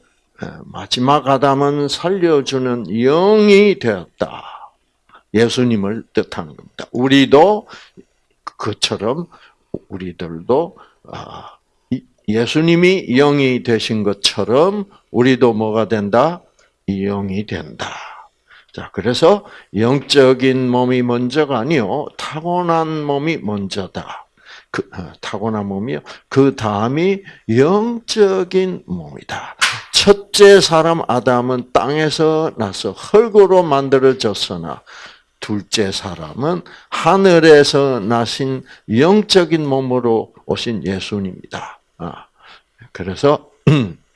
마지막 아담은 살려주는 영이 되었다. 예수님을 뜻하는 겁니다. 우리도 그처럼 우리들도 아, 예수님이 영이 되신 것처럼 우리도 뭐가 된다? 영이 된다. 자, 그래서 영적인 몸이 먼저가 아니요. 타고난 몸이 먼저다. 그, 어, 타고난 몸이요. 그 다음이 영적인 몸이다. 첫째 사람 아담은 땅에서 나서 흙으로 만들어졌으나 둘째 사람은 하늘에서 나신 영적인 몸으로 오신 예수님이다. 아, 그래서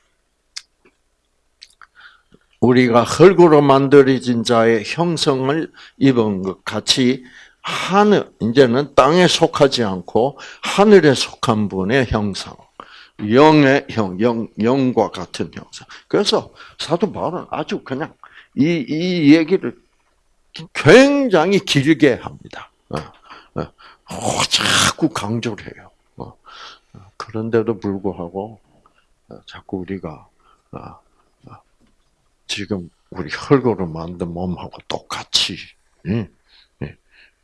우리가 흙으로 만들어진 자의 형성을 입은 것 같이 하늘 이제는 땅에 속하지 않고 하늘에 속한 분의 형상, 영의 형, 영 영과 같은 형상. 그래서 사도 바울은 아주 그냥 이 이 얘기를 굉장히 길게 합니다. 어, 어, 어, 자꾸 강조를 해요. 그런데도 불구하고 어, 자꾸 우리가 지금 우리 흙으로 만든 몸하고 똑같이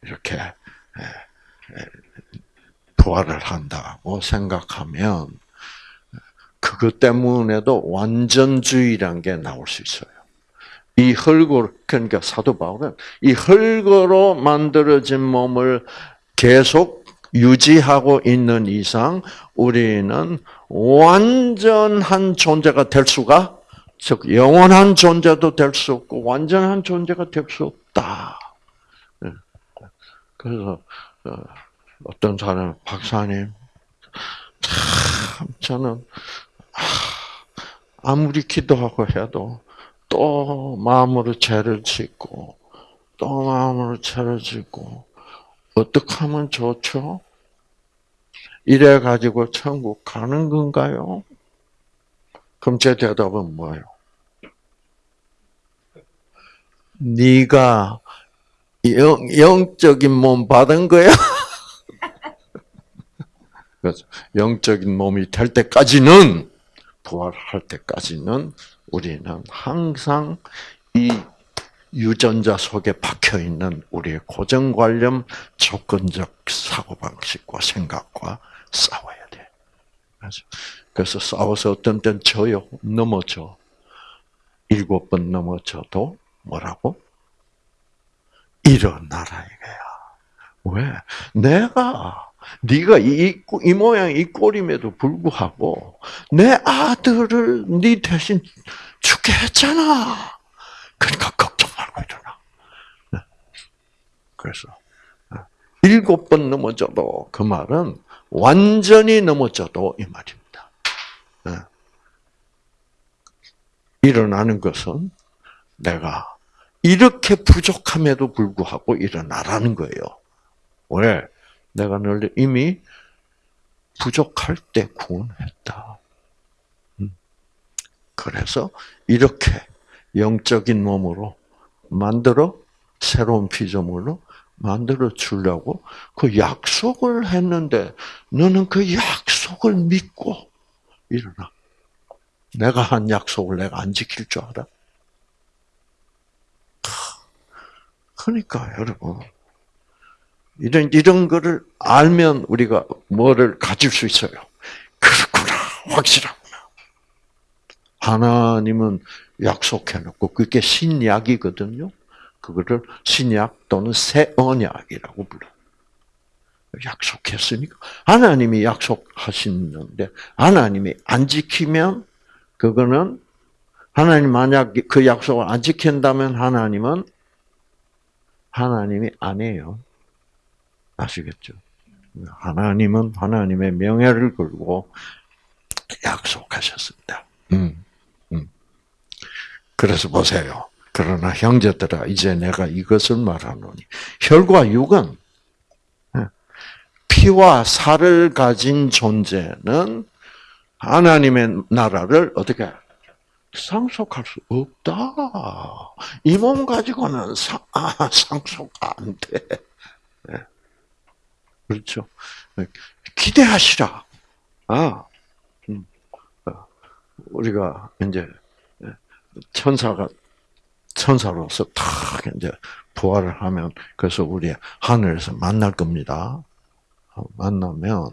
이렇게 부활을 한다고 생각하면 그것 때문에도 완전주의란 게 나올 수 있어요. 이 흙으로 그러니까 사도 바울은 이 흙으로 만들어진 몸을 계속 유지하고 있는 이상 우리는 완전한 존재가 될 수가 즉 영원한 존재도 될 수 없고 완전한 존재가 될 수 없다. 예. 그래서 어, 어떤 사람 박사님 참 저는 아무리 기도하고 해도 또 마음으로 죄를 짓고 또 마음으로 죄를 짓고 어떻게 하면 좋죠? 이래 가지고 천국 가는 건가요? 그럼 제 대답은 뭐예요? 네가 영, 영적인 몸 받은 거야? 그래서 영적인 몸이 될 때까지는 부활할 때까지는 우리는 항상 이 유전자 속에 박혀 있는 우리의 고정관념, 조건적 사고방식과 생각과 싸워야 돼. 그래서 싸워서 어떤 때는 져요. 넘어져. 일곱 번 넘어져도 뭐라고? 일어나라 이거야. 왜? 내가 네가 이, 이 모양 이 꼴임에도 불구하고 내 아들을 네 대신 죽게 했잖아. 그러니까 걱정 말고 일어나. 네. 그래서 네. 일곱 번 넘어져도 그 말은 완전히 넘어져도 이 말입니다. 네. 일어나는 것은 내가 이렇게 부족함에도 불구하고 일어나라는 거예요. 왜? 내가 널 이미 부족할 때 구원했다. 음. 그래서 이렇게 영적인 몸으로 만들어 새로운 피조물로 만들어 주려고 그 약속을 했는데 너는 그 약속을 믿고 일어나. 내가 한 약속을 내가 안 지킬 줄 알아? 그러니까 여러분 이런 이런 거를 알면 우리가 뭐를 가질 수 있어요. 그렇구나 확실하구나. 하나님은 약속해놓고 그게 신약이거든요. 그거를 신약 또는 새 언약이라고 불러. 약속했으니까 하나님이 약속하시는데 하나님이 안 지키면 그거는 하나님 만약 그 약속을 안 지킨다면 하나님은 하나님이 아니에요. 아시겠죠? 하나님은 하나님의 명예를 걸고 약속하셨습니다. 음, 음. 그래서 보세요. 그러나 형제들아, 이제 내가 이것을 말하노니 혈과 육은 예, 피와 살을 가진 존재는 하나님의 나라를 어떻게 상속할 수 없다. 이 몸 가지고는 상, 아, 상속 안 돼. 네. 그렇죠. 기대하시라. 아, 음. 어, 우리가 이제 천사가 천사로서 탁 이제 부활을 하면 그래서 우리 하늘에서 만날 겁니다. 어, 만나면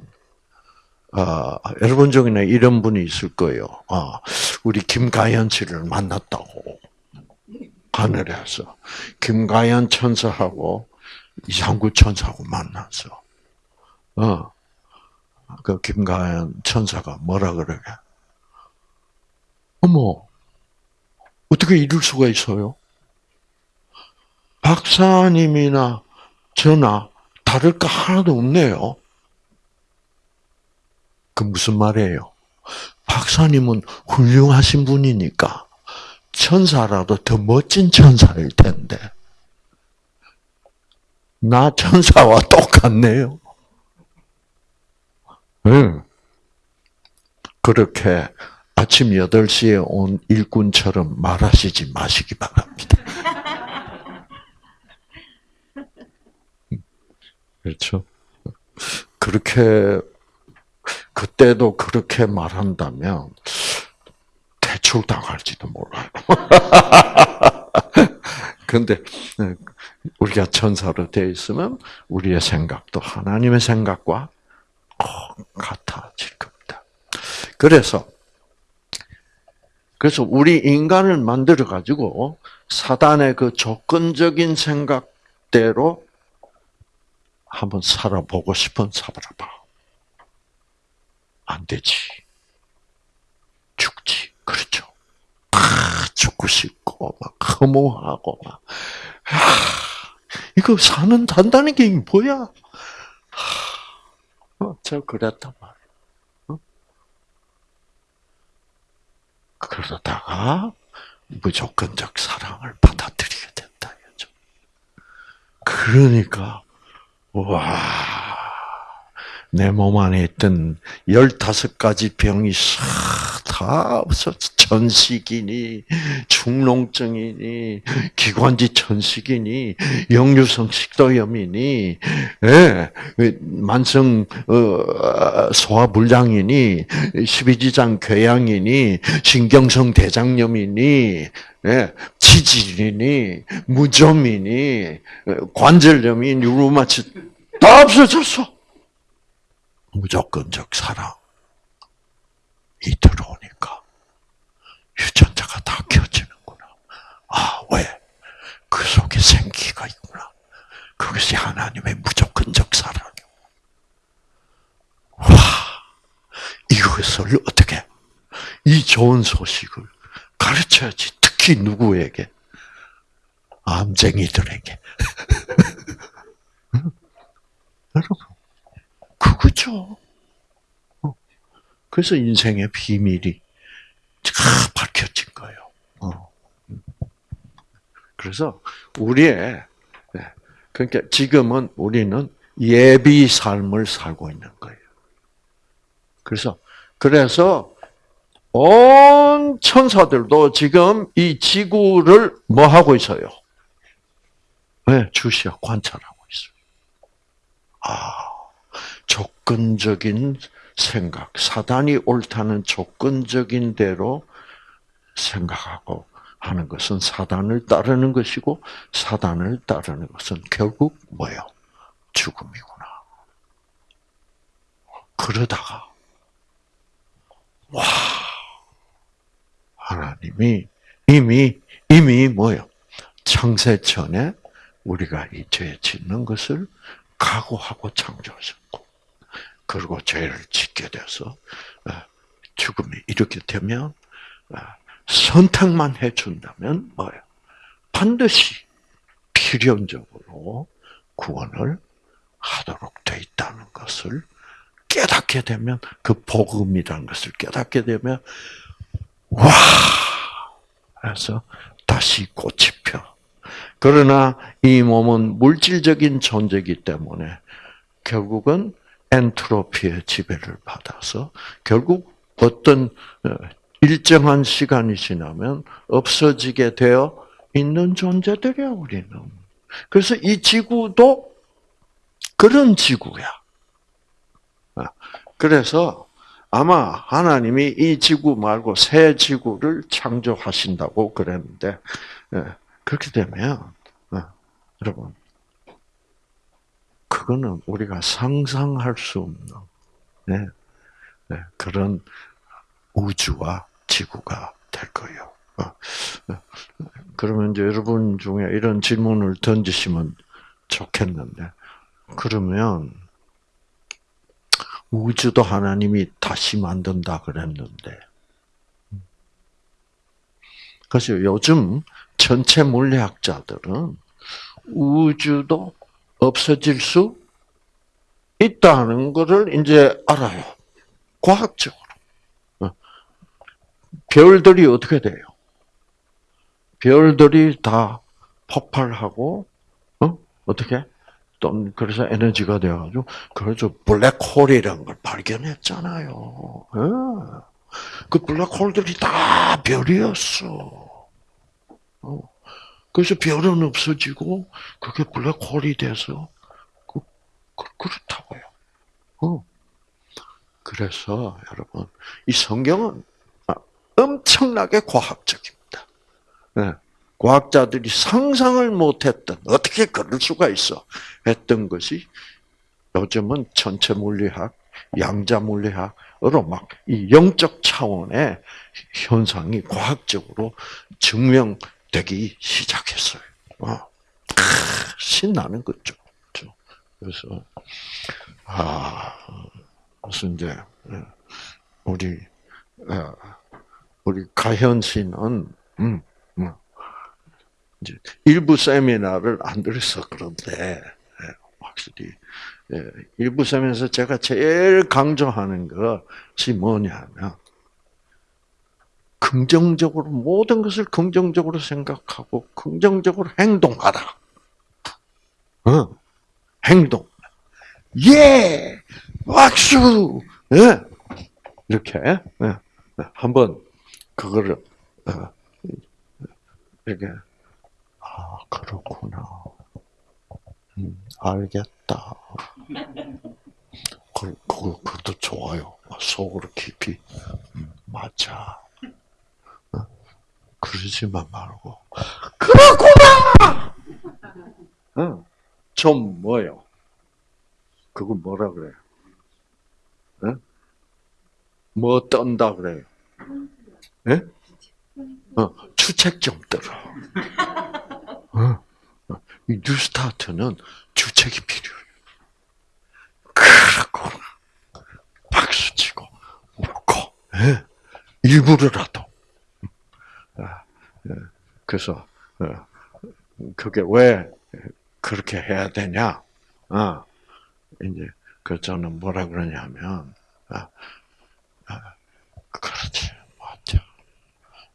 아, 여러분 중에는 이런 분이 있을 거예요. 아, 우리 김가연 씨를 만났다고. 하늘에서. 김가연 천사하고 이상구 천사하고 만났어. 어. 그 김가연 천사가 뭐라 그러게? 어머, 어떻게 이럴 수가 있어요? 박사님이나 저나 다를 거 하나도 없네요. 그 무슨 말이에요? 박사님은 훌륭하신 분이니까 천사라도 더 멋진 천사일 텐데. 나 천사와 똑같네요. 응. 그렇게 아침 8시에 온 일꾼처럼 말하시지 마시기 바랍니다. 그렇죠? 그렇게, 그때도 그렇게 말한다면, 대출 당할지도 몰라요. 근데, 우리가 천사로 되어 있으면, 우리의 생각도 하나님의 생각과 같아질 겁니다. 그래서, 그래서 우리 인간을 만들어 가지고 사단의 그 조건적인 생각대로 한번 살아보고 싶은 살아봐. 안 되지. 죽지. 그렇죠. 아, 죽고 싶고, 막, 허무하고, 막. 아, 이거 사는, 단다는 게 뭐야? 어, 저 그랬단 말이야. 어? 그러다가 무조건적 사랑을 받아들이게 된다. 그러니까 와, 내 몸 안에 있던 열다섯 가지 병이 다 없었어. 전식이니, 중농증이니, 기관지 천식이니, 역류성 식도염이니, 예, 만성 어, 소화불량이니, 십이지장 궤양이니, 신경성 대장염이니, 예, 치질이니, 무좀이니, 관절염이, 뉴로마치 다 없어졌어. 무조건적 사랑이 들어오니까 유전자가 다 켜지는구나. 아, 왜? 그 속에 생기가 있구나. 그것이 하나님의 무조건적 사랑이고. 와, 이것을 어떻게, 이 좋은 소식을 가르쳐야지. 특히 누구에게? 암쟁이들에게. 여러분, 그거죠. 어. 그래서 인생의 비밀이 다 밝혀진 거예요. 어. 그래서 우리의 네. 그러니까 지금은 우리는 예비 삶을 살고 있는 거예요. 그래서 그래서 온 천사들도 지금 이 지구를 뭐 하고 있어요? 네, 주시어 관찰하고 있어요. 아, 조건적인 생각, 사단이 옳다는 조건적인 대로 생각하고 하는 것은 사단을 따르는 것이고 사단을 따르는 것은 결국 뭐예요? 죽음이구나. 그러다가 와 하나님이 이미 이미 뭐요? 창세 전에 우리가 이 죄 짓는 것을 각오하고 창조하셨고, 그리고 죄를 짓게 돼서 어, 죽음이 이렇게 되면 어, 선택만 해준다면 뭐예요? 반드시 필연적으로 구원을 하도록 돼 있다는 것을 깨닫게 되면 그 복음이라는 것을 깨닫게 되면 와 해서 다시 꽃이 펴. 그러나 이 몸은 물질적인 존재이기 때문에 결국은 엔트로피의 지배를 받아서 결국 어떤 어, 일정한 시간이 지나면 없어지게 되어 있는 존재들이야 우리는. 그래서 이 지구도 그런 지구야. 아, 그래서 아마 하나님이 이 지구 말고 새 지구를 창조하신다고 그랬는데 예, 그렇게 되면 어, 여러분 그거는 우리가 상상할 수 없는 네, 네, 그런 우주와 지구가 될 거예요. 어, 어, 그러면 이제 여러분 중에 이런 질문을 던지시면 좋겠는데, 그러면 우주도 하나님이 다시 만든다 그랬는데. 그래서 요즘 전체 물리학자들은 우주도 없어질 수 있다는 것을 이제 알아요. 과학적으로. 어. 별들이 어떻게 돼요? 별들이 다 폭발하고, 어? 어떻게? 또, 그래서 에너지가 돼가지고, 그래서 블랙홀이라는 걸 발견했잖아요. 예. 그 블랙홀들이 다 별이었어. 어. 그래서 별은 없어지고, 그게 블랙홀이 돼서, 그, 그, 그렇다고요. 어. 그래서, 여러분, 이 성경은 엄청나게 과학적입니다. 네. 과학자들이 상상을 못했던, 어떻게 그럴 수가 있어? 했던 것이 요즘은 전체 물리학, 양자 물리학으로 막 이 영적 차원의 현상이 과학적으로 증명 되기 시작했어요. 어. 신나는 거죠. 그래서 아 무슨 이제 우리 우리 가현 씨는 음, 음, 이제 일부 세미나를 안 들어서 그런데 확실히 일부 세미나에서 제가 제일 강조하는 것이 뭐냐면 긍정적으로 모든 것을 긍정적으로 생각하고 긍정적으로 행동하라. 어, 행동. 예, 박수. 예, 이렇게 예. 한번 그거를 어, 이렇게 아 그렇구나. 음, 알겠다. 그, 그, 그것도 좋아요. 속으로 깊이, 음, 맞아. 어? 그러지만 말고, 그렇구나! 어? 좀 뭐요? 그거 뭐라 그래요? 어? 뭐 떤다 그래요? 예? 어, 추책 좀 들어. 어? 이 뉴스타트는 주책이 필요해요. 그러고 박수치고 웃고 예? 일부러라도. 그래서 어, 그게 왜 그렇게 해야 되냐? 아, 이제 그 저는 뭐라 그러냐면 아, 아, 그렇지 맞죠.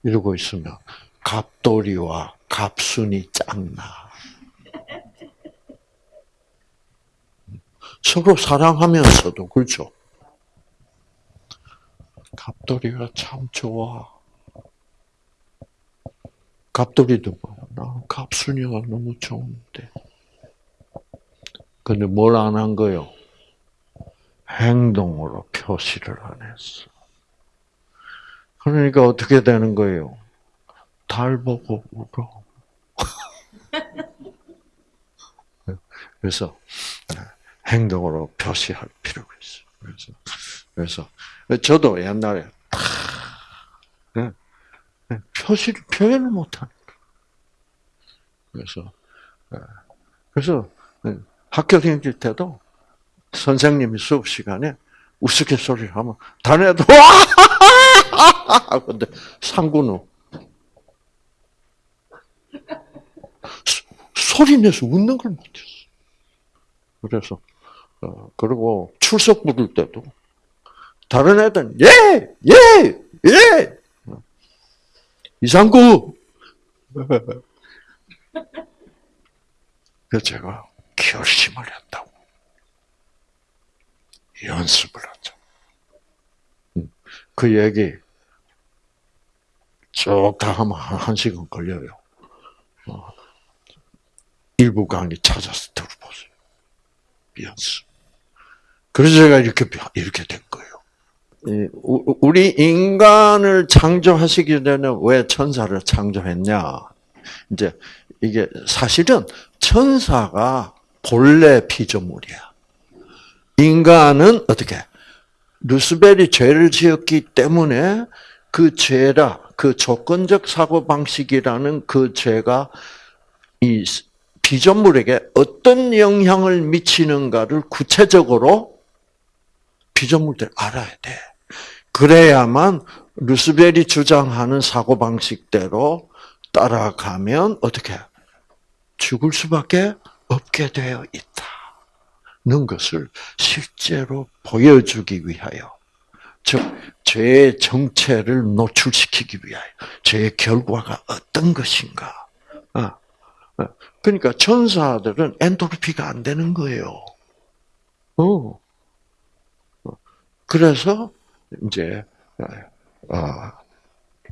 이러고 있으면 갑돌이와 갑순이 짱나. 서로 사랑하면서도 그렇죠. 갑돌이가 참 좋아. 갑돌이도 뭐, 나 갑순이가 너무 좋은데. 근데 뭘 안 한 거요? 행동으로 표시를 안 했어. 그러니까 어떻게 되는 거예요? 달 보고 울어. 그래서 행동으로 표시할 필요가 있어요. 그래서, 그래서 저도 옛날에 네, 네, 표시를 표현을 못하니까. 그래서 네, 그래서 학교 다닐 때도 선생님이 수업 시간에 우스갯소리를 하면 다른 애들 와! 근데 상구는 소리 내서 웃는 걸 못했어. 그래서 어, 그리고 출석 부를 때도 다른 애들은 예, 예, 예. 이상구. 그래서 제가 결심을 했다고. 연습을 하자. 음, 그 얘기 쭉 다 하면 한 시간 걸려요. 어, 일부 강의 찾아서 들어보세요. 연습. 그래서 제가 이렇게, 이렇게 된 거예요. 우리 인간을 창조하시기 전에 왜 천사를 창조했냐? 이제 이게 사실은 천사가 본래 피조물이야. 인간은 어떻게? 루스벨이 죄를 지었기 때문에 그 죄라, 그 조건적 사고 방식이라는 그 죄가 이 피조물에게 어떤 영향을 미치는가를 구체적으로 피조물들 알아야 돼. 그래야만 루스벨이 주장하는 사고 방식대로 따라가면 어떻게 죽을 수밖에 없게 되어 있다는 것을 실제로 보여주기 위하여, 즉 죄의 정체를 노출시키기 위하여, 죄의 결과가 어떤 것인가. 아, 아. 그러니까 천사들은 엔트로피가 안 되는 거예요. 어. 그래서 이제 어,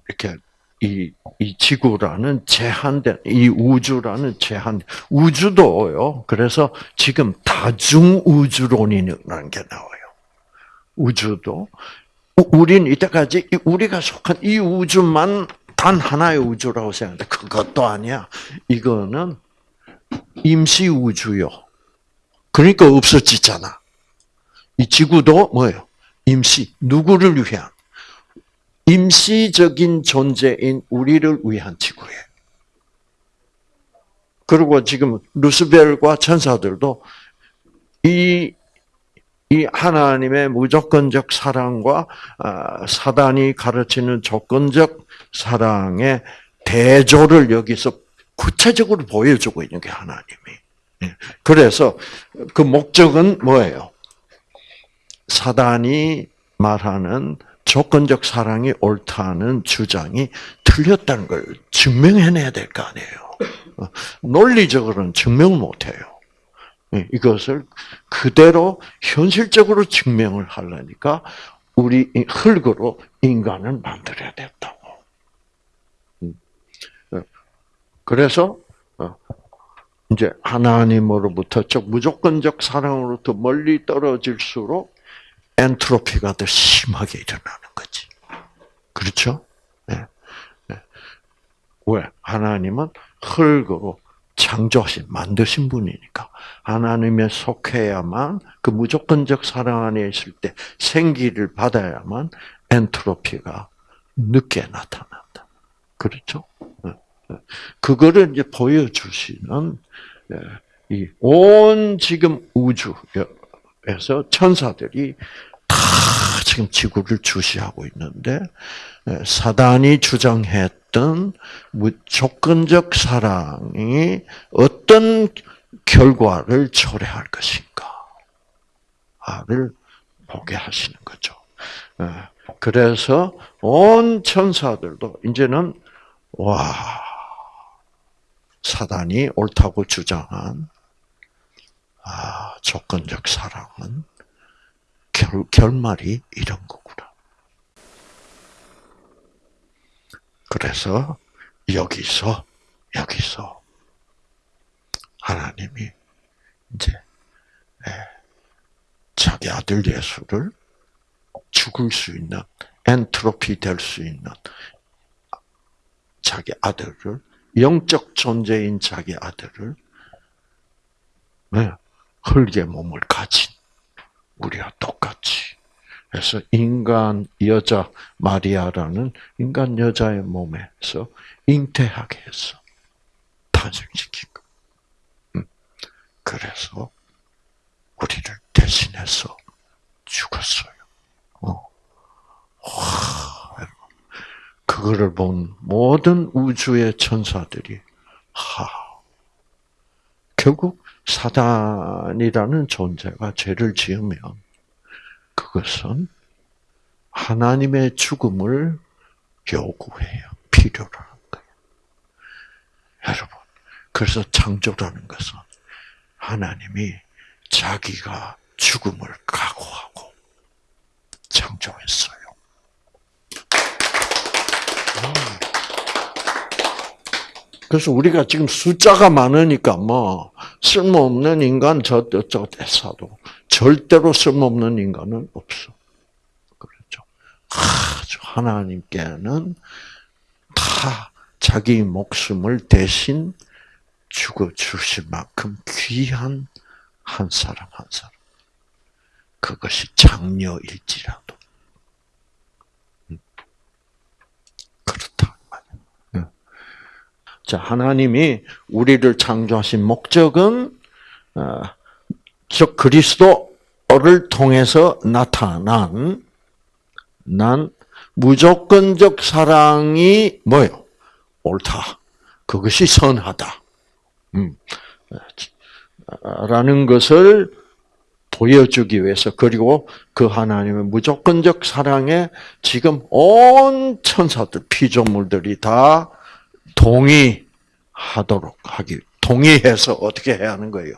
이렇게 이, 이 지구라는 제한된, 이 우주라는 제한, 우주도요. 그래서 지금 다중우주론이라는 게 나와요. 우주도. 우린 이때까지 우리가 속한 이 우주만 단 하나의 우주라고 생각하는데 그것도 아니야. 이거는 임시 우주요. 그러니까 없어지잖아. 이 지구도 뭐예요? 임시. 누구를 위한? 임시적인 존재인 우리를 위한 지구예요. 그리고 지금 루스벨과 천사들도 이, 이 하나님의 무조건적 사랑과 아, 사단이 가르치는 조건적 사랑의 대조를 여기서 구체적으로 보여주고 있는 게 하나님이. 예. 그래서 그 목적은 뭐예요? 사단이 말하는 조건적 사랑이 옳다는 주장이 틀렸다는 걸 증명해내야 될 거 아니에요. 어, 논리적으로는 증명 못해요. 예, 이것을 그대로 현실적으로 증명을 하려니까 우리 흙으로 인간을 만들어야 됐다고. 음. 어, 그래서 어, 이제 하나님으로부터 즉 무조건적 사랑으로부터 멀리 떨어질수록 엔트로피가 더 심하게 일어나는 거지. 그렇죠? 네. 네. 왜? 하나님은 흙으로 창조하신, 만드신 분이니까. 하나님에 속해야만 그 무조건적 사랑 안에 있을 때 생기를 받아야만 엔트로피가 늦게 나타난다. 그렇죠? 네. 네. 그거를 이제 보여주시는 이 온 지금 우주에서 천사들이 다 지금 지구를 주시하고 있는데 사단이 주장했던 무조건적 사랑이 어떤 결과를 초래할 것인가를 보게 하시는 거죠. 그래서 온 천사들도 이제는 와 사단이 옳다고 주장한 아, 조건적 사랑은 결, 결말이 이런 거구나. 그래서 여기서 여기서 하나님이 이제 자기 아들 예수를 죽을 수 있는 엔트로피 될 수 있는 자기 아들을 영적 존재인 자기 아들을 흙의 몸을 가진 우리와 똑같이 그래서 인간 여자 마리아라는 인간 여자의 몸에서 잉태하게 해서 탄생시킨 거. 음. 그래서 우리를 대신해서 죽었어요. 어. 와, 그거를 본 모든 우주의 천사들이 하 결국 사단이라는 존재가 죄를 지으면 그것은 하나님의 죽음을 요구해요. 필요로 하는 거예요. 여러분, 그래서 창조라는 것은 하나님이 자기가 죽음을 각오하고 창조했어요. 그래서 우리가 지금 숫자가 많으니까 뭐 쓸모없는 인간 저저 대사도 절대로 쓸모없는 인간은 없어. 그렇죠. 아주 하나님께는 다 자기 목숨을 대신 죽어 주실 만큼 귀한 한 사람 한 사람. 그것이 장녀일지라도. 자, 하나님이 우리를 창조하신 목적은 어, 즉 그리스도 를 통해서 나타난 난 무조건적 사랑이 뭐요? 옳다. 그것이 선하다. 음. 라는 것을 보여주기 위해서 그리고 그 하나님의 무조건적 사랑에 지금 온 천사들 피조물들이 다 동의하도록 하기 동의해서 어떻게 해야 하는 거예요?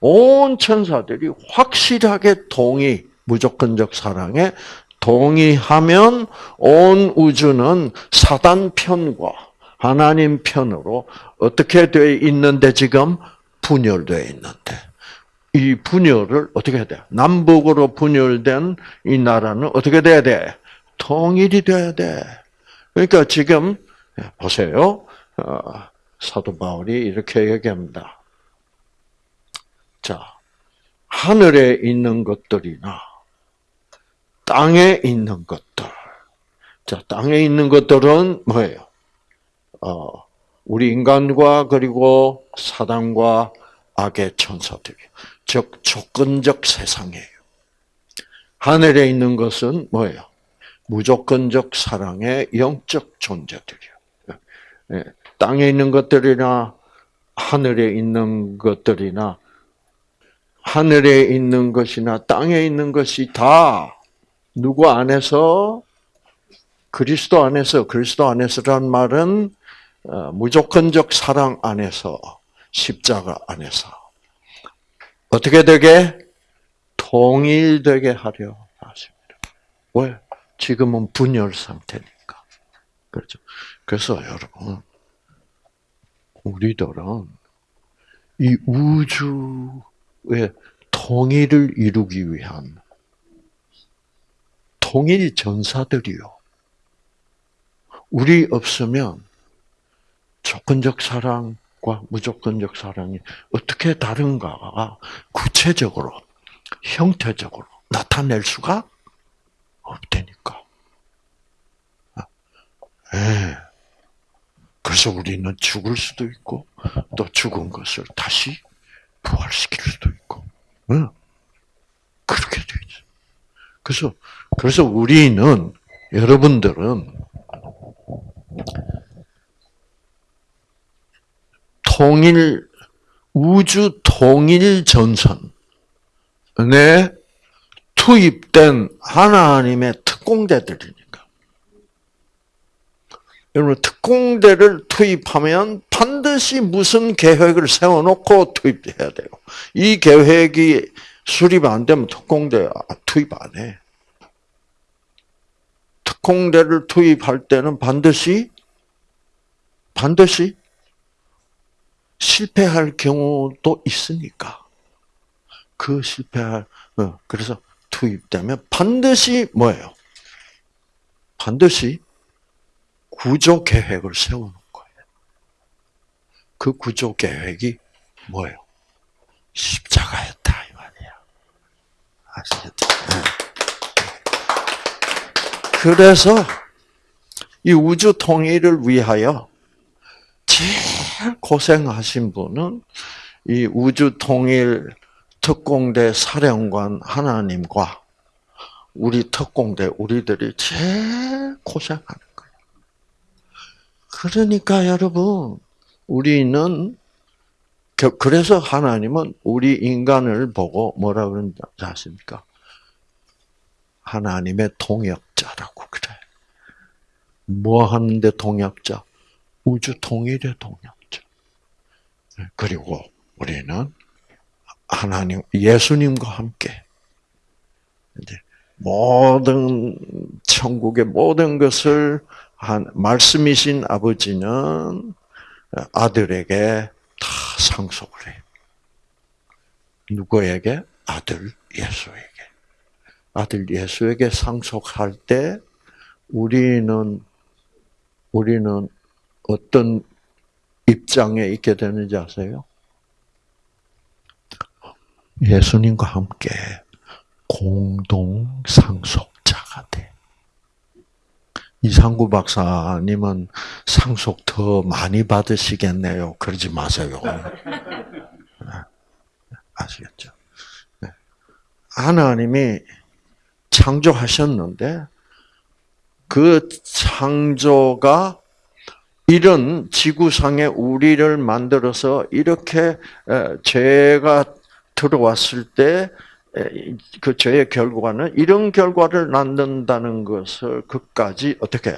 그온 천사들이 확실하게 동의 무조건적 사랑에 동의하면 온 우주는 사단 편과 하나님 편으로 어떻게 되어 있는데 지금 분열되어 있는데 이 분열을 어떻게 해야 돼? 남북으로 분열된 이 나라는 어떻게 돼야 돼? 통일이 돼야 돼. 그러니까 지금 보세요. 어, 사도 바울이 이렇게 얘기합니다. 자, 하늘에 있는 것들이나 땅에 있는 것들. 자, 땅에 있는 것들은 뭐예요? 어, 우리 인간과 그리고 사단과 악의 천사들이 즉 조건적 세상이에요. 하늘에 있는 것은 뭐예요? 무조건적 사랑의 영적 존재들이요. 예, 땅에 있는 것들이나 하늘에 있는 것들이나 하늘에 있는 것이나 땅에 있는 것이 다 누구 안에서 그리스도 안에서 그리스도 안에서란 말은 어, 무조건적 사랑 안에서 십자가 안에서 어떻게 되게 통일되게 하려 하십니다. 왜? 지금은 분열 상태니까. 그렇죠. 그래서 여러분 우리들은 이 우주의 통일을 이루기 위한 통일 전사들이요. 우리 없으면 조건적 사랑과 무조건적 사랑이 어떻게 다른가가 구체적으로, 형태적으로 나타낼 수가 없다니까. 네. 그래서 우리는 죽을 수도 있고, 또 죽은 것을 다시 부활시킬 수도 있고, 네. 그렇게 되죠. 그래서 그래서 우리는 여러분들은 통일 우주 통일 전선에 투입된 하나님의 특공대들이니까. 여러분 특공대를 투입하면 반드시 무슨 계획을 세워놓고 투입해야 돼요. 이 계획이 수립 안 되면 특공대 투입 안 해. 특공대를 투입할 때는 반드시 반드시 실패할 경우도 있으니까 그 실패할 어, 그래서 투입되면 반드시 뭐예요? 반드시 구조 계획을 세우는 거예요. 그 구조 계획이 뭐예요? 십자가였다 이 말이야. 아시겠죠? 네. 그래서 이 우주 통일을 위하여 제일 고생하신 분은 이 우주 통일 특공대 사령관 하나님과 우리 특공대 우리들이 제일 고생하는. 그러니까 여러분 우리는 그래서 하나님은 우리 인간을 보고 뭐라 그런지 아십니까? 하나님의 동역자라고 그래. 뭐 하는데 동역자? 우주 통일의 동역자. 네, 그리고 우리는 하나님, 예수님과 함께 이제 모든 천국의 모든 것을 한 말씀이신 아버지는 아들에게 다 상속을 해. 누구에게? 아들 예수에게. 아들 예수에게 상속할 때 우리는 우리는 어떤 입장에 있게 되는지 아세요? 예수님과 함께 공동 상속자가 돼. 이상구 박사님은 상속 더 많이 받으시겠네요. 그러지 마세요. 네. 아시겠죠? 하나님이 창조하셨는데 그 창조가 이런 지구상에 우리를 만들어서 이렇게 죄가 들어왔을 때 그 죄의 결과는 이런 결과를 낳는다는 것을 그까지 어떻게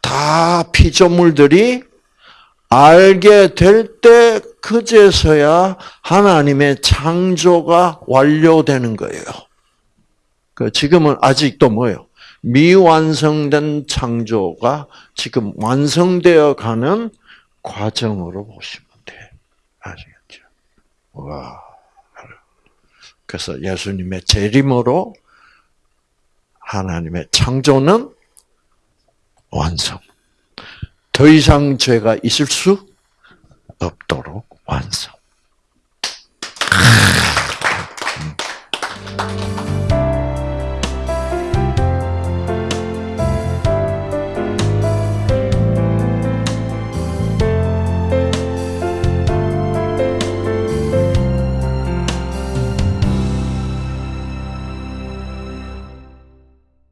다 피조물들이 알게 될 때 그제서야 하나님의 창조가 완료되는 거예요. 그 지금은 아직도 뭐예요? 미완성된 창조가 지금 완성되어 가는 과정으로 보시면 돼. 아시겠죠? 와. 그래서 예수님의 재림으로 하나님의 창조는 완성. 더 이상 죄가 있을 수 없도록 완성.